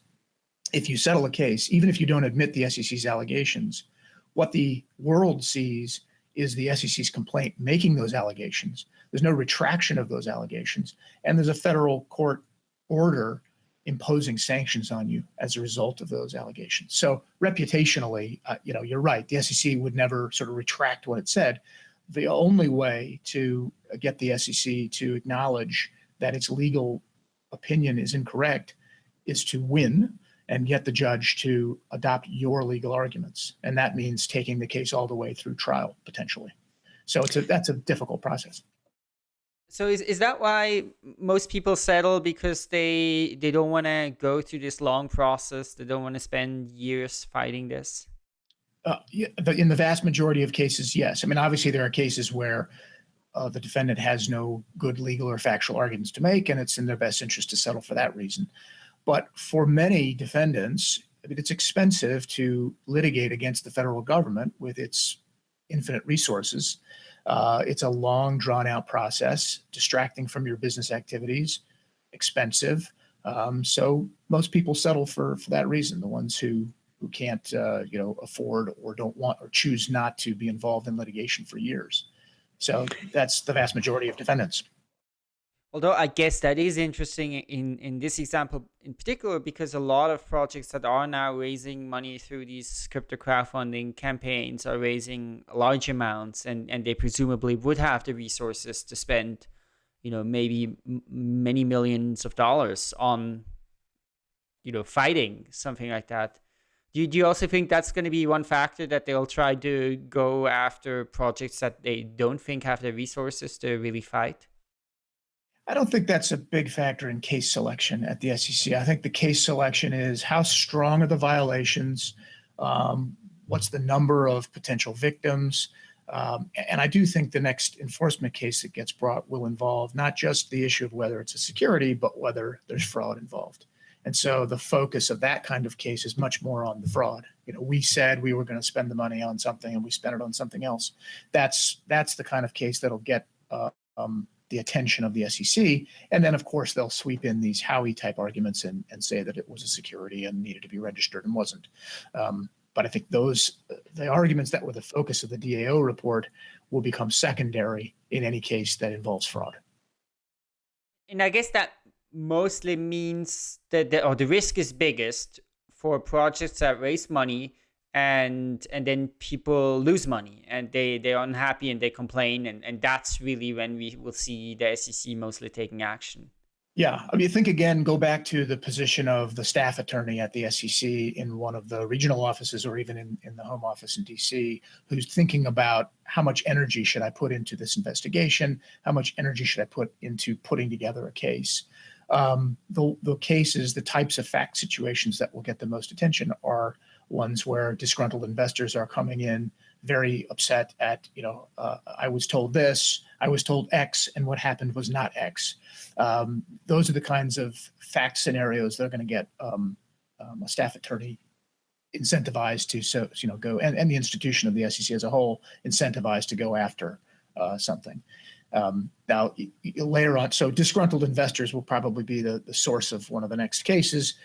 if you settle a case, even if you don't admit the SEC's allegations, what the world sees is the SEC's complaint making those allegations. There's no retraction of those allegations. And there's a federal court order imposing sanctions on you as a result of those allegations. So reputationally, uh, you know, you're right. The SEC would never sort of retract what it said. The only way to get the SEC to acknowledge that its legal opinion is incorrect is to win and get the judge to adopt your legal arguments. And that means taking the case all the way through trial potentially. So it's a, that's a difficult process. So is, is that why most people settle because they they don't want to go through this long process? They don't want to spend years fighting this? Uh, in the vast majority of cases, yes. I mean, obviously there are cases where uh, the defendant has no good legal or factual arguments to make, and it's in their best interest to settle for that reason. But for many defendants, I mean, it's expensive to litigate against the federal government with its infinite resources. Uh, it's a long, drawn out process, distracting from your business activities, expensive. Um, so most people settle for for that reason. The ones who who can't, uh, you know, afford or don't want or choose not to be involved in litigation for years. So that's the vast majority of defendants. Although I guess that is interesting in, in this example in particular, because a lot of projects that are now raising money through these crypto crowdfunding campaigns are raising large amounts and, and they presumably would have the resources to spend, you know, maybe many millions of dollars on, you know, fighting something like that. Do you, do you also think that's going to be one factor that they'll try to go after projects that they don't think have the resources to really fight? I don't think that's a big factor in case selection at the SEC. I think the case selection is how strong are the violations, um, what's the number of potential victims, um, and I do think the next enforcement case that gets brought will involve not just the issue of whether it's a security, but whether there's fraud involved. And so the focus of that kind of case is much more on the fraud. You know, we said we were going to spend the money on something and we spent it on something else. That's that's the kind of case that'll get uh, um, the attention of the SEC. And then, of course, they'll sweep in these Howey type arguments and, and say that it was a security and needed to be registered and wasn't. Um, but I think those the arguments that were the focus of the DAO report will become secondary in any case that involves fraud. And I guess that mostly means that the, or the risk is biggest for projects that raise money and and then people lose money and they they're unhappy and they complain and and that's really when we will see the SEC mostly taking action. Yeah, I mean, think again, go back to the position of the staff attorney at the SEC in one of the regional offices or even in, in the home office in DC, who's thinking about how much energy should I put into this investigation? How much energy should I put into putting together a case? Um, the, the cases, the types of fact situations that will get the most attention are ones where disgruntled investors are coming in very upset at, you know, uh, I was told this, I was told X, and what happened was not X. Um, those are the kinds of fact scenarios that are going to get um, um, a staff attorney incentivized to, so you know, go and, and the institution of the SEC as a whole incentivized to go after uh, something. Um, now, later on, so disgruntled investors will probably be the, the source of one of the next cases.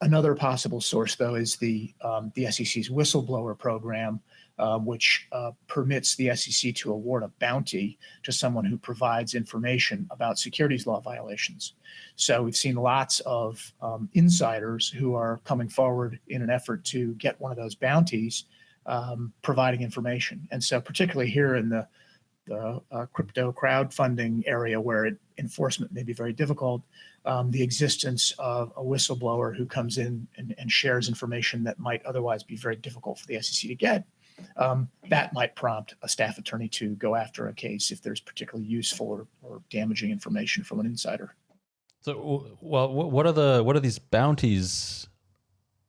Another possible source, though, is the, um, the SEC's whistleblower program, uh, which uh, permits the SEC to award a bounty to someone who provides information about securities law violations. So we've seen lots of um, insiders who are coming forward in an effort to get one of those bounties, um, providing information. And so particularly here in the, the uh, crypto crowdfunding area where it, enforcement may be very difficult, um, the existence of a whistleblower who comes in and, and, shares information that might otherwise be very difficult for the SEC to get, um, that might prompt a staff attorney to go after a case if there's particularly useful or, or damaging information from an insider. So, well, what are the what are these bounties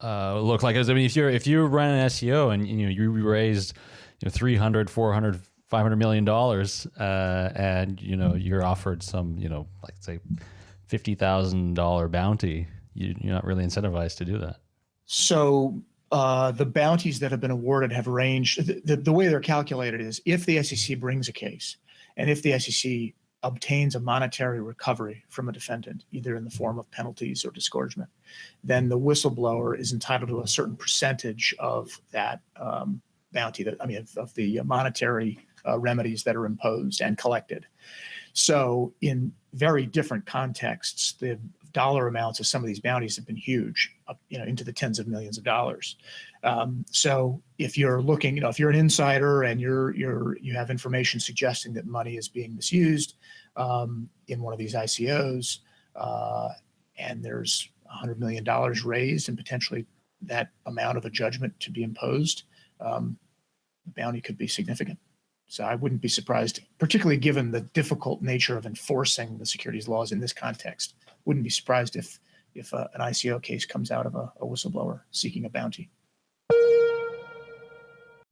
uh, look like? I mean, if you're if you run an SEO and you know you raised you know 300, 400, 500 million dollars, uh, and you know you're offered some you know like say fifty thousand dollar bounty, you, are not really incentivized to do that. So uh, the bounties that have been awarded have ranged. The, the, the, way they're calculated is if the SEC brings a case, and if the SEC obtains a monetary recovery from a defendant, either in the form of penalties or disgorgement, then the whistleblower is entitled to a certain percentage of that um, bounty. That I mean, of, of the monetary uh, remedies that are imposed and collected. So in very different contexts, the dollar amounts of some of these bounties have been huge, up, you know, into the tens of millions of dollars. Um, so if you're looking, you know, if you're an insider and you're you're you have information suggesting that money is being misused um, in one of these ICOs, uh, and there's hundred million dollars raised and potentially that amount of a judgment to be imposed, um, the bounty could be significant. So I wouldn't be surprised, particularly given the difficult nature of enforcing the securities laws in this context. Wouldn't be surprised if if uh, an ICO case comes out of a, a whistleblower seeking a bounty.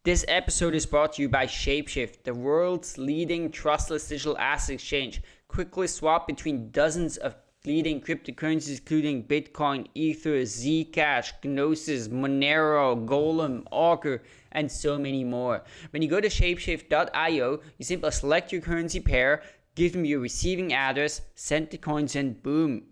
This episode is brought to you by Shapeshift, the world's leading trustless digital asset exchange. Quickly swap between dozens of leading cryptocurrencies, including Bitcoin, Ether, Zcash, Gnosis, Monero, Golem, Augur, and so many more. When you go to shapeshift.io, you simply select your currency pair, give them your receiving address, send the coins, and boom.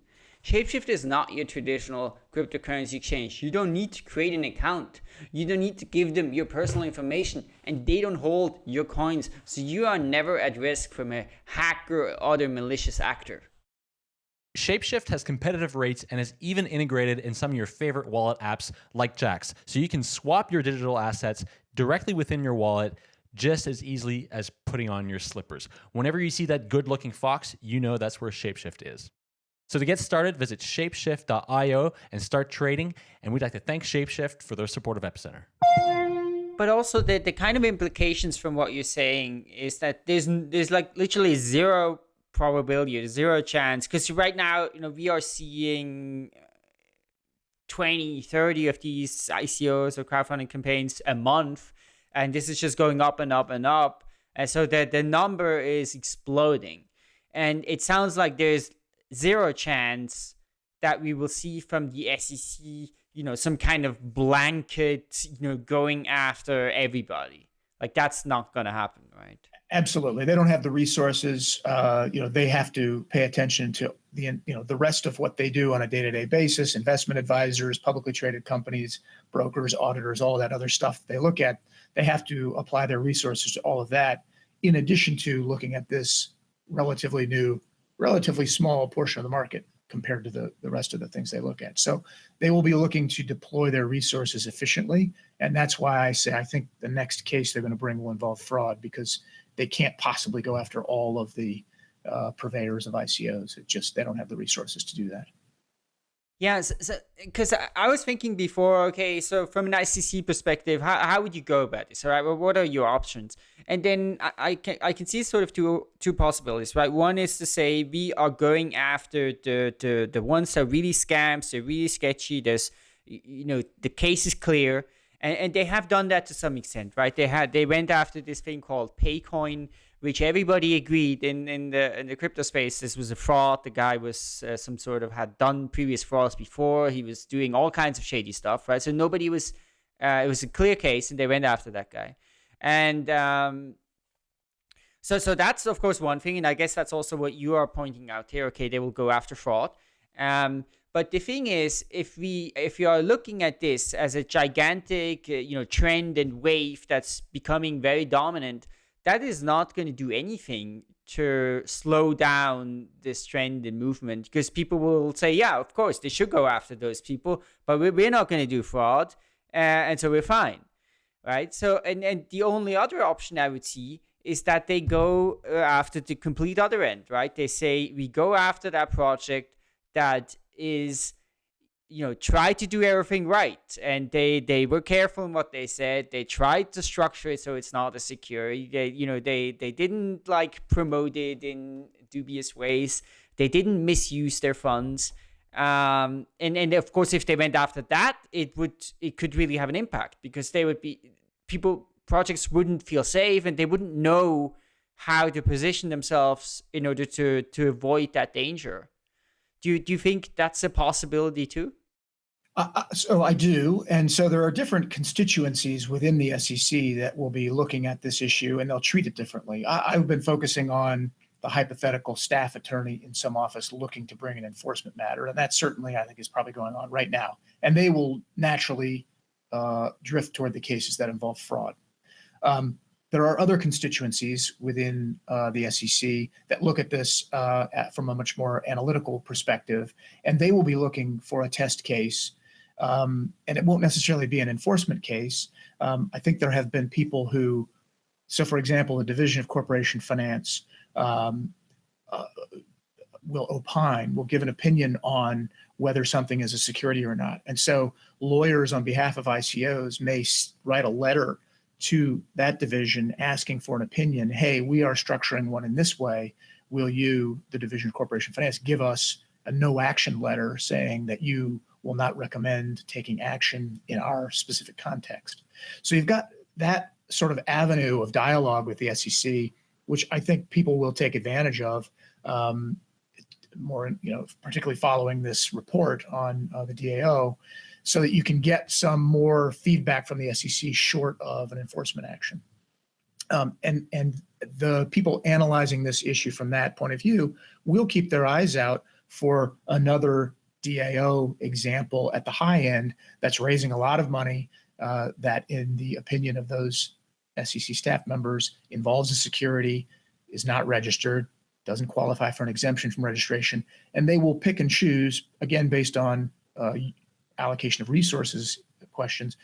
Shapeshift is not your traditional cryptocurrency exchange. You don't need to create an account. You don't need to give them your personal information and they don't hold your coins. So you are never at risk from a hacker or other malicious actor. Shapeshift has competitive rates and is even integrated in some of your favorite wallet apps like Jaxx. So you can swap your digital assets directly within your wallet just as easily as putting on your slippers. Whenever you see that good looking fox, you know that's where Shapeshift is. So to get started, visit shapeshift.io and start trading. And we'd like to thank Shapeshift for their support of Epicenter. But also the, the kind of implications from what you're saying is that there's there's like literally zero probability, zero chance. Because right now, you know, we are seeing uh, 20, 30 of these ICOs or crowdfunding campaigns a month. And this is just going up and up and up. And so the, the number is exploding. And it sounds like there's zero chance that we will see from the SEC, you know, some kind of blanket, you know, going after everybody. Like that's not to happen, right? Absolutely, they don't have the resources. Uh, you know, they have to pay attention to the you know the rest of what they do on a day-to-day basis. Investment advisors, publicly traded companies, brokers, auditors, all that other stuff they look at. They have to apply their resources to all of that, in addition to looking at this relatively new relatively small portion of the market compared to the, the rest of the things they look at. So they will be looking to deploy their resources efficiently. And that's why I say I think the next case they're going to bring will involve fraud because they can't possibly go after all of the uh, purveyors of ICOs. It just, they don't have the resources to do that. Yeah, because so, I was thinking before, okay, so from an ICC perspective, how, how would you go about this? Right, well, what are your options? And then I, I can I can see sort of two two possibilities, right? One is to say we are going after the the the ones that really scams, they're really sketchy. There's you know the case is clear, and, and they have done that to some extent, right? They had they went after this thing called Paycoin which everybody agreed in, in the in the crypto space this was a fraud. The guy was uh, some sort of had done previous frauds before. He was doing all kinds of shady stuff, right? So nobody was. Uh, it was a clear case, and they went after that guy. And um, so so that's of course one thing, and I guess that's also what you are pointing out here. Okay, they will go after fraud. Um, but the thing is, if we if you are looking at this as a gigantic uh, you know trend and wave that's becoming very dominant, that is not going to do anything to slow down this trend and movement because people will say, yeah, of course, they should go after those people, but we're not going to do fraud. Uh, and so we're fine. Right. So, and, and the only other option I would see is that they go uh, after the complete other end, right? They say, we go after that project that is you know try to do everything right. And they they were careful in what they said. They tried to structure it so it's not a secure they you know they they didn't like promote it in dubious ways. They didn't misuse their funds. Um and and of course if they went after that it would it could really have an impact because they would be people projects wouldn't feel safe and they wouldn't know how to position themselves in order to to avoid that danger do you, do you think that's a possibility too? Uh, uh so I do. And so there are different constituencies within the SEC that will be looking at this issue and they'll treat it differently. I, have been focusing on the hypothetical staff attorney in some office looking to bring an enforcement matter. And that certainly, I think, is probably going on right now. And they will naturally uh, drift toward the cases that involve fraud. Um, there are other constituencies within uh, the SEC that look at this uh, at, from a much more analytical perspective, and they will be looking for a test case. Um, and it won't necessarily be an enforcement case. Um, I think there have been people who, so for example, the Division of Corporation Finance um, uh, will opine, will give an opinion on whether something is a security or not. And so lawyers on behalf of ICOs may write a letter to that division asking for an opinion, hey, we are structuring one in this way. Will you, the Division of Corporation Finance, give us a no action letter saying that you will not recommend taking action in our specific context? So you've got that sort of avenue of dialogue with the SEC, which I think people will take advantage of. Um, more, you know, particularly following this report on uh, the DAO, so that you can get some more feedback from the SEC short of an enforcement action. Um, and and the people analyzing this issue from that point of view will keep their eyes out for another DAO example at the high end that's raising a lot of money uh, that, in the opinion of those SEC staff members, involves a security, is not registered, doesn't qualify for an exemption from registration, and they will pick and choose, again, based on uh, allocation of resources questions,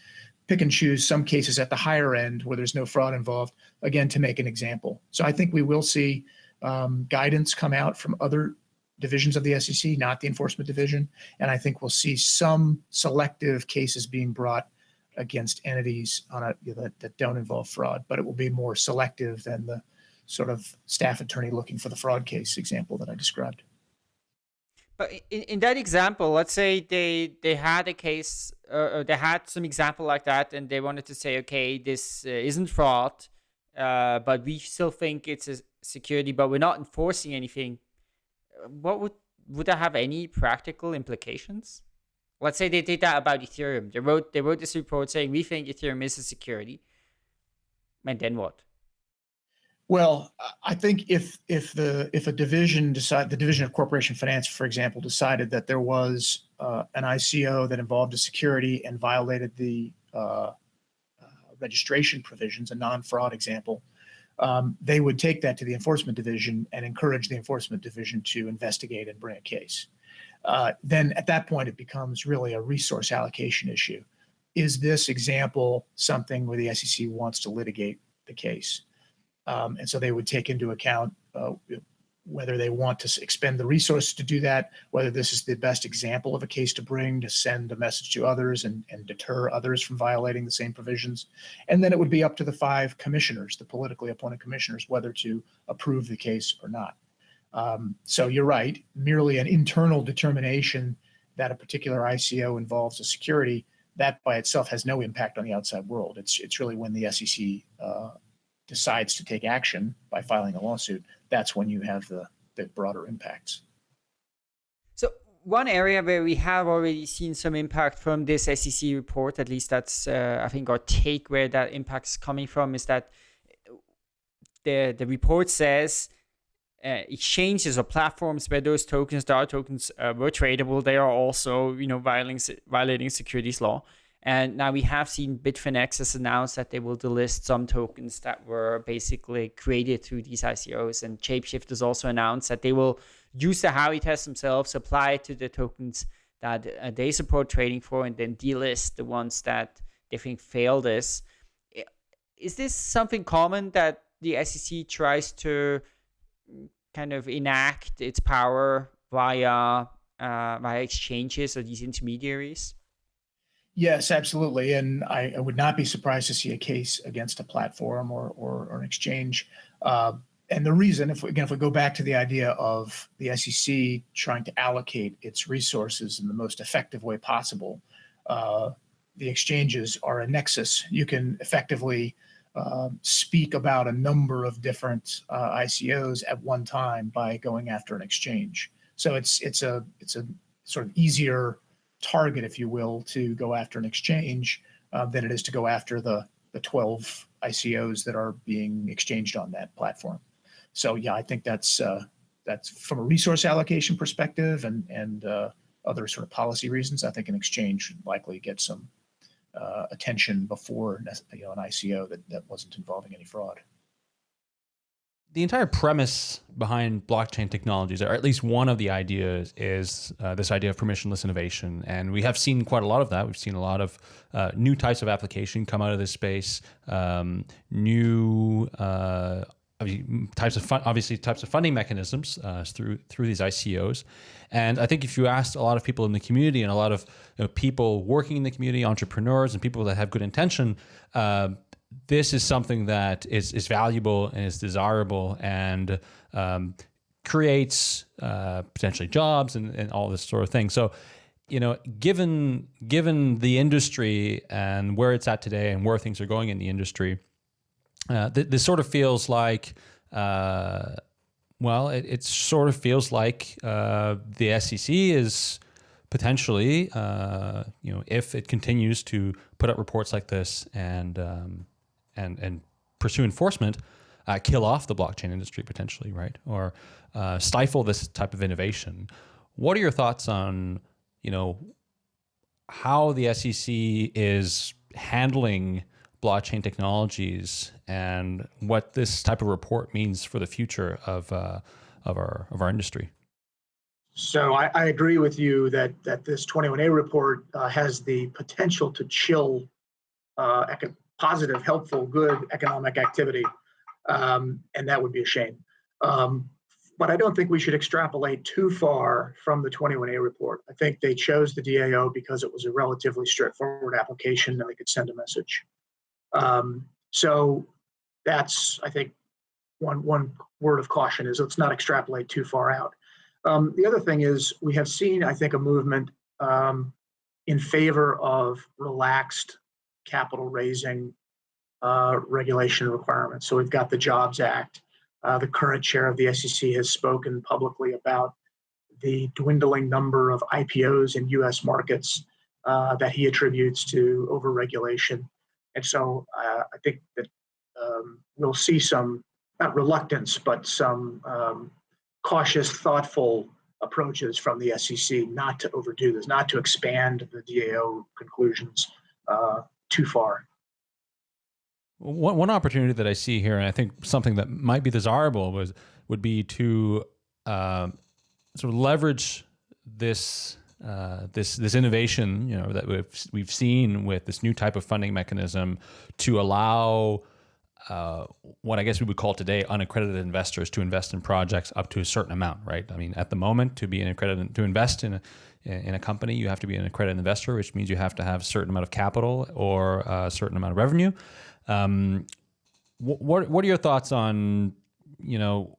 pick and choose some cases at the higher end where there's no fraud involved, again, to make an example. So I think we will see um, guidance come out from other divisions of the SEC, not the enforcement division. And I think we'll see some selective cases being brought against entities on a, you know, that, that don't involve fraud, but it will be more selective than the sort of staff attorney looking for the fraud case example that I described. In, in that example, let's say they they had a case uh, they had some example like that, and they wanted to say, okay, this uh, isn't fraud, uh, but we still think it's a security, but we're not enforcing anything. What would would that have any practical implications? Let's say they did that about Ethereum. They wrote they wrote this report saying we think Ethereum is a security. And then what? Well, I think if if the if a division decide the division of corporation finance, for example, decided that there was uh, an ICO that involved a security and violated the uh, uh, registration provisions, a non-fraud example, um, they would take that to the enforcement division and encourage the enforcement division to investigate and bring a case uh, then at that point it becomes really a resource allocation issue. Is this example something where the SEC wants to litigate the case? Um, and so they would take into account uh, whether they want to expend the resources to do that, whether this is the best example of a case to bring to send a message to others and, and deter others from violating the same provisions. And then it would be up to the five commissioners, the politically appointed commissioners, whether to approve the case or not. Um, so you're right, merely an internal determination that a particular ICO involves a security, that by itself has no impact on the outside world. It's, it's really when the SEC uh, decides to take action by filing a lawsuit, that's when you have the, the broader impacts. So one area where we have already seen some impact from this SEC report, at least that's, uh, I think, our take where that impact is coming from, is that the, the report says uh, exchanges or platforms where those tokens, DAO tokens, uh, were tradable, they are also, you know, violating violating securities law. And now we have seen Bitfinex has announced that they will delist some tokens that were basically created through these ICOs. And Shapeshift has also announced that they will use the Howey test themselves, apply it to the tokens that uh, they support trading for, and then delist the ones that they think fail this. Is this something common that the SEC tries to kind of enact its power via uh, via exchanges or these intermediaries? Yes, absolutely. And I, I, would not be surprised to see a case against a platform or, or, or an exchange. Uh, and the reason, if we, again, if we go back to the idea of the SEC trying to allocate its resources in the most effective way possible, uh, the exchanges are a nexus. You can effectively uh, speak about a number of different uh, ICOs at one time by going after an exchange. So it's it's a it's a sort of easier target, if you will, to go after an exchange uh, than it is to go after the the 12 ICOs that are being exchanged on that platform. So yeah, I think that's uh, that's from a resource allocation perspective and and uh, other sort of policy reasons. I think an exchange likely get some uh, attention before you know, an ICO that, that wasn't involving any fraud. The entire premise behind blockchain technologies, or at least one of the ideas, is uh, this idea of permissionless innovation. And we have seen quite a lot of that. We've seen a lot of uh, new types of application come out of this space, um, new uh, types of fun, obviously types of funding mechanisms uh, through through these ICOs. And I think if you asked a lot of people in the community and a lot of you know, people working in the community, entrepreneurs and people that have good intention, uh, this is something that is is valuable and is desirable and um, creates uh, potentially jobs and, and all this sort of thing. So you know, given given the industry and where it's at today and where things are going in the industry, uh, th- this sort of feels like, uh, well, it, it, sort of feels like uh, the SEC is potentially, uh, you know, if it continues to put out reports like this and um, and and pursue enforcement, uh, kill off the blockchain industry potentially, right, or uh, stifle this type of innovation. What are your thoughts on, you know, how the SEC is handling blockchain technologies and what this type of report means for the future of uh, of our of our industry. So I, I, agree with you that that this 21A report uh, has the potential to chill uh, positive, helpful, good economic activity, um, and that would be a shame. Um, but I don't think we should extrapolate too far from the 21A report. I think they chose the DAO because it was a relatively straightforward application and they could send a message. Um, so that's, I think, one, one word of caution is let's not extrapolate too far out. Um, the other thing is we have seen, I think, a movement um, in favor of relaxed capital raising uh, regulation requirements. So we've got the Jobs Act. Uh, the current chair of the SEC has spoken publicly about the dwindling number of IPOs in US markets uh, that he attributes to overregulation. And so uh, I think that um, we'll see some, not reluctance, but some um, cautious, thoughtful approaches from the SEC not to overdo this, not to expand the DAO conclusions too far. One, one opportunity that I see here, and I think something that might be desirable, was would be to uh, sort of leverage this uh, this this innovation, you know, that we've we've seen with this new type of funding mechanism to allow uh, what I guess we would call today unaccredited investors to invest in projects up to a certain amount, right? I mean, at the moment, to be an accredited to invest in a in a company, you have to be an accredited investor, which means you have to have a certain amount of capital or a certain amount of revenue. Um, what what are your thoughts on you know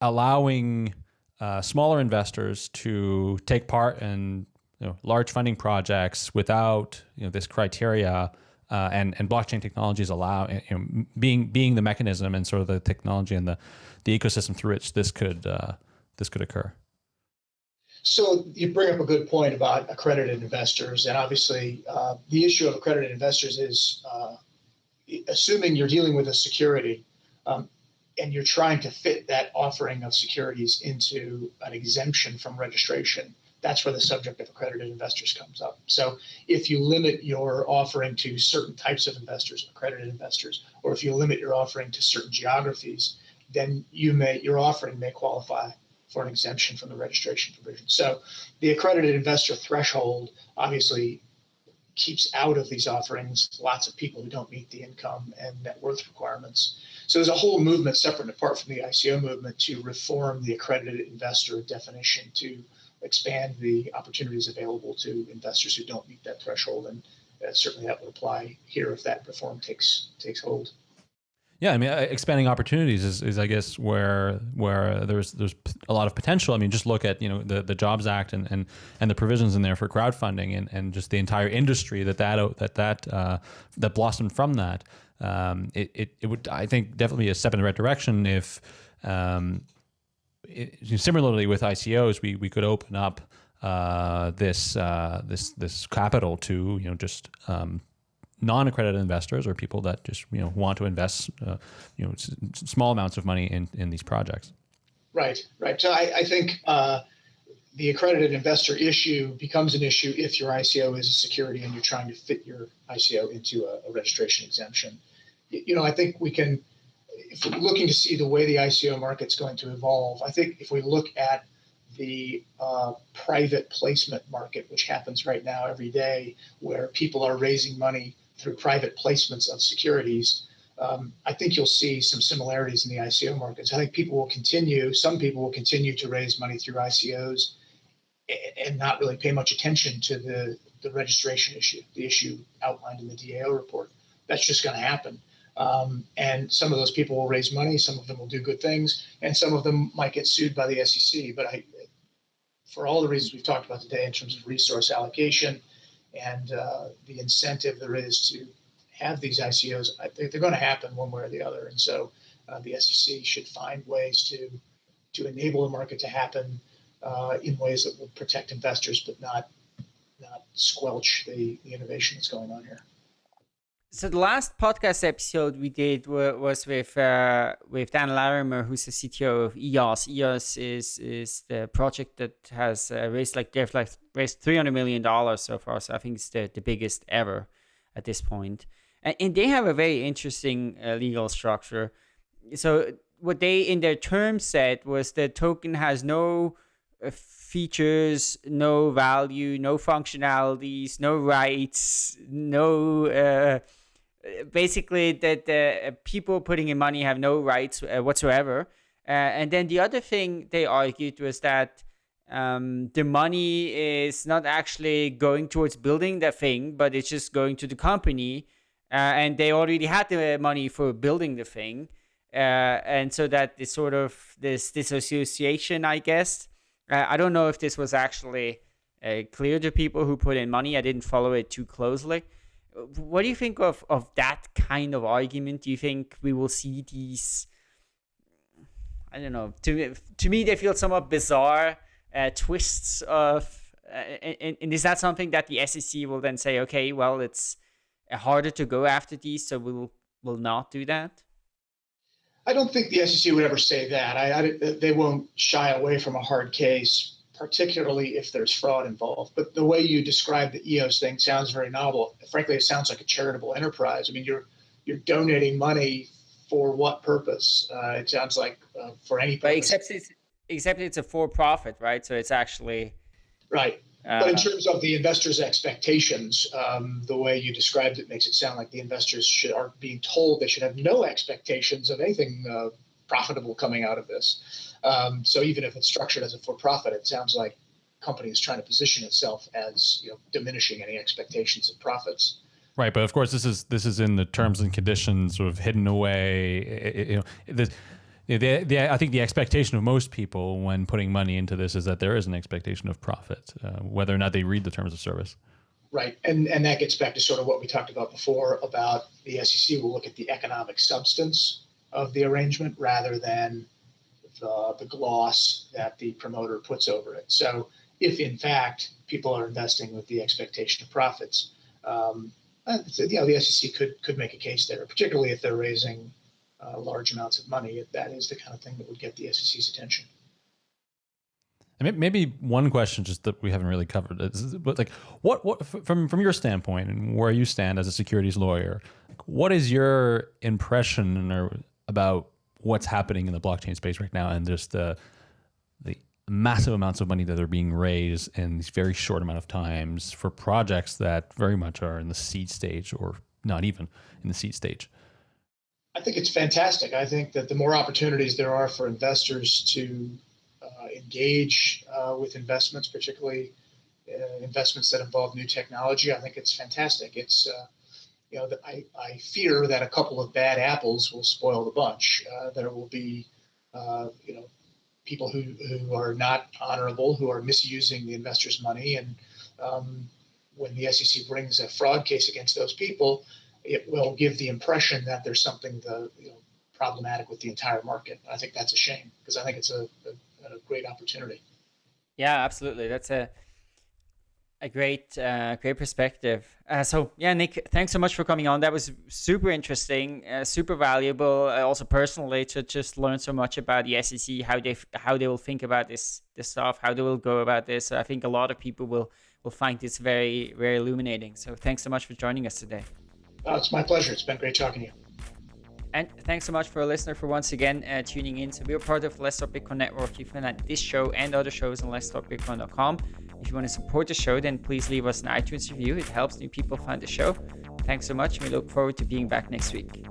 allowing uh, smaller investors to take part in you know, large funding projects without you know this criteria? Uh, and and blockchain technologies allow you know, being being the mechanism and sort of the technology and the the ecosystem through which this could uh, this could occur. So you bring up a good point about accredited investors, and obviously uh, the issue of accredited investors is uh, assuming you're dealing with a security um, and you're trying to fit that offering of securities into an exemption from registration, that's where the subject of accredited investors comes up. So if you limit your offering to certain types of investors, accredited investors, or if you limit your offering to certain geographies, then you may your offering may qualify for an exemption from the registration provision. So the accredited investor threshold obviously keeps out of these offerings lots of people who don't meet the income and net worth requirements. So there's a whole movement separate and apart from the ICO movement to reform the accredited investor definition to expand the opportunities available to investors who don't meet that threshold. And uh, certainly that would apply here if that reform takes takes hold. Yeah, I mean, uh, expanding opportunities is, is, I guess, where where there's there's a lot of potential. I mean, just look at you know the, the Jobs Act and, and, and the provisions in there for crowdfunding and, and just the entire industry that that that that uh, that blossomed from that. Um, it, it, it would I think definitely be a step in the right direction if um, it, similarly with ICOs we we could open up uh, this uh, this this capital to you know just um, non-accredited investors or people that just you know want to invest uh, you know small amounts of money in in these projects. Right, right. So I, I think uh, the accredited investor issue becomes an issue if your ICO is a security and you're trying to fit your ICO into a, a registration exemption. You know, I think we can, if we're looking to see the way the ICO market's going to evolve, I think if we look at the uh, private placement market, which happens right now every day, where people are raising money through private placements of securities, um, I think you'll see some similarities in the ICO markets. I think people will continue, some people will continue to raise money through ICOs and not really pay much attention to the, the registration issue, the issue outlined in the DAO report. That's just going to happen. Um, and some of those people will raise money, some of them will do good things, and some of them might get sued by the SEC. But I, for all the reasons we've talked about today in terms of resource allocation, and uh, the incentive there is to have these ICOs, I think they're going to happen one way or the other. And so uh, the SEC should find ways to to enable the market to happen uh, in ways that will protect investors, but not not squelch the, the innovation that's going on here. So the last podcast episode we did was with uh, with Dan Larimer, who's the CTO of EOS. EOS is is the project that has uh, raised like they've like raised three hundred million dollars so far. So I think it's the, the biggest ever at this point. And, and they have a very interesting uh, legal structure. So what they in their terms said was the token has no uh, features, no value, no functionalities, no rights, no. Uh, basically, that the uh, people putting in money have no rights uh, whatsoever. Uh, and then the other thing they argued was that um, the money is not actually going towards building the thing, but it's just going to the company. and they already had the money for building the thing uh, and so that is sort of this disassociation, I guess. Uh, I don't know if this was actually uh, clear to people who put in money. I didn't follow it too closely. What do you think of, of that kind of argument? Do you think we will see these? I don't know. To to me, they feel somewhat bizarre uh, twists of. Uh, and, and is that something that the SEC will then say, okay, well, it's harder to go after these, so we'll will not do that? I don't think the SEC would ever say that. I, I, they won't shy away from a hard case, particularly if there's fraud involved. But the way you describe the EOS thing sounds very novel. Frankly, it sounds like a charitable enterprise. I mean, you're you're donating money for what purpose? Uh, it sounds like uh, for any purpose. But except it's, except it's a for profit, right? So it's actually right. Uh, but in terms of the investors' expectations, um, the way you described it makes it sound like the investors should are being told they should have no expectations of anything uh, profitable coming out of this. Um, so even if it's structured as a for-profit, it sounds like company is trying to position itself as you know, diminishing any expectations of profits. Right, but of course, this is this is in the terms and conditions, sort of hidden away. You know, the, the, the, I think the expectation of most people when putting money into this is that there is an expectation of profit, uh, whether or not they read the terms of service. Right, and and that gets back to sort of what we talked about before about the SEC will look at the economic substance of the arrangement rather than the, the gloss that the promoter puts over it. So if in fact people are investing with the expectation of profits, um, uh, you know, the SEC could could make a case there, particularly if they're raising uh, large amounts of money, that is the kind of thing that would get the SEC's attention. And maybe one question just that we haven't really covered is, but like, what, what from from your standpoint and where you stand as a securities lawyer, what is your impression or about what's happening in the blockchain space right now, and just the the massive amounts of money that are being raised in these very short amount of times for projects that very much are in the seed stage or not even in the seed stage. I think it's fantastic. I think that the more opportunities there are for investors to uh, engage uh, with investments, particularly uh, investments that involve new technology, I think it's fantastic. It's uh, you know, I, I fear that a couple of bad apples will spoil the bunch. Uh, there will be, uh, you know, people who, who are not honorable, who are misusing the investors' money. And um, when the SEC brings a fraud case against those people, it will give the impression that there's something the, you know, problematic with the entire market. I think that's a shame because I think it's a, a, a, great opportunity. Yeah, absolutely. That's a a great uh, great perspective. Uh, so yeah, Nick, thanks so much for coming on. That was super interesting, uh, super valuable. Uh, also personally to just learn so much about the SEC, how they how they will think about this this stuff, how they will go about this. I think a lot of people will will find this very very illuminating. So thanks so much for joining us today. Oh, it's my pleasure. It's been great talking to you. And thanks so much for a listener for once again uh, tuning in. So we are part of Let's Talk Bitcoin Network. You can find this show and other shows on letstalkbitcoin.com. If you want to support the show, then please leave us an iTunes review. It helps new people find the show. Thanks so much. We look forward to being back next week.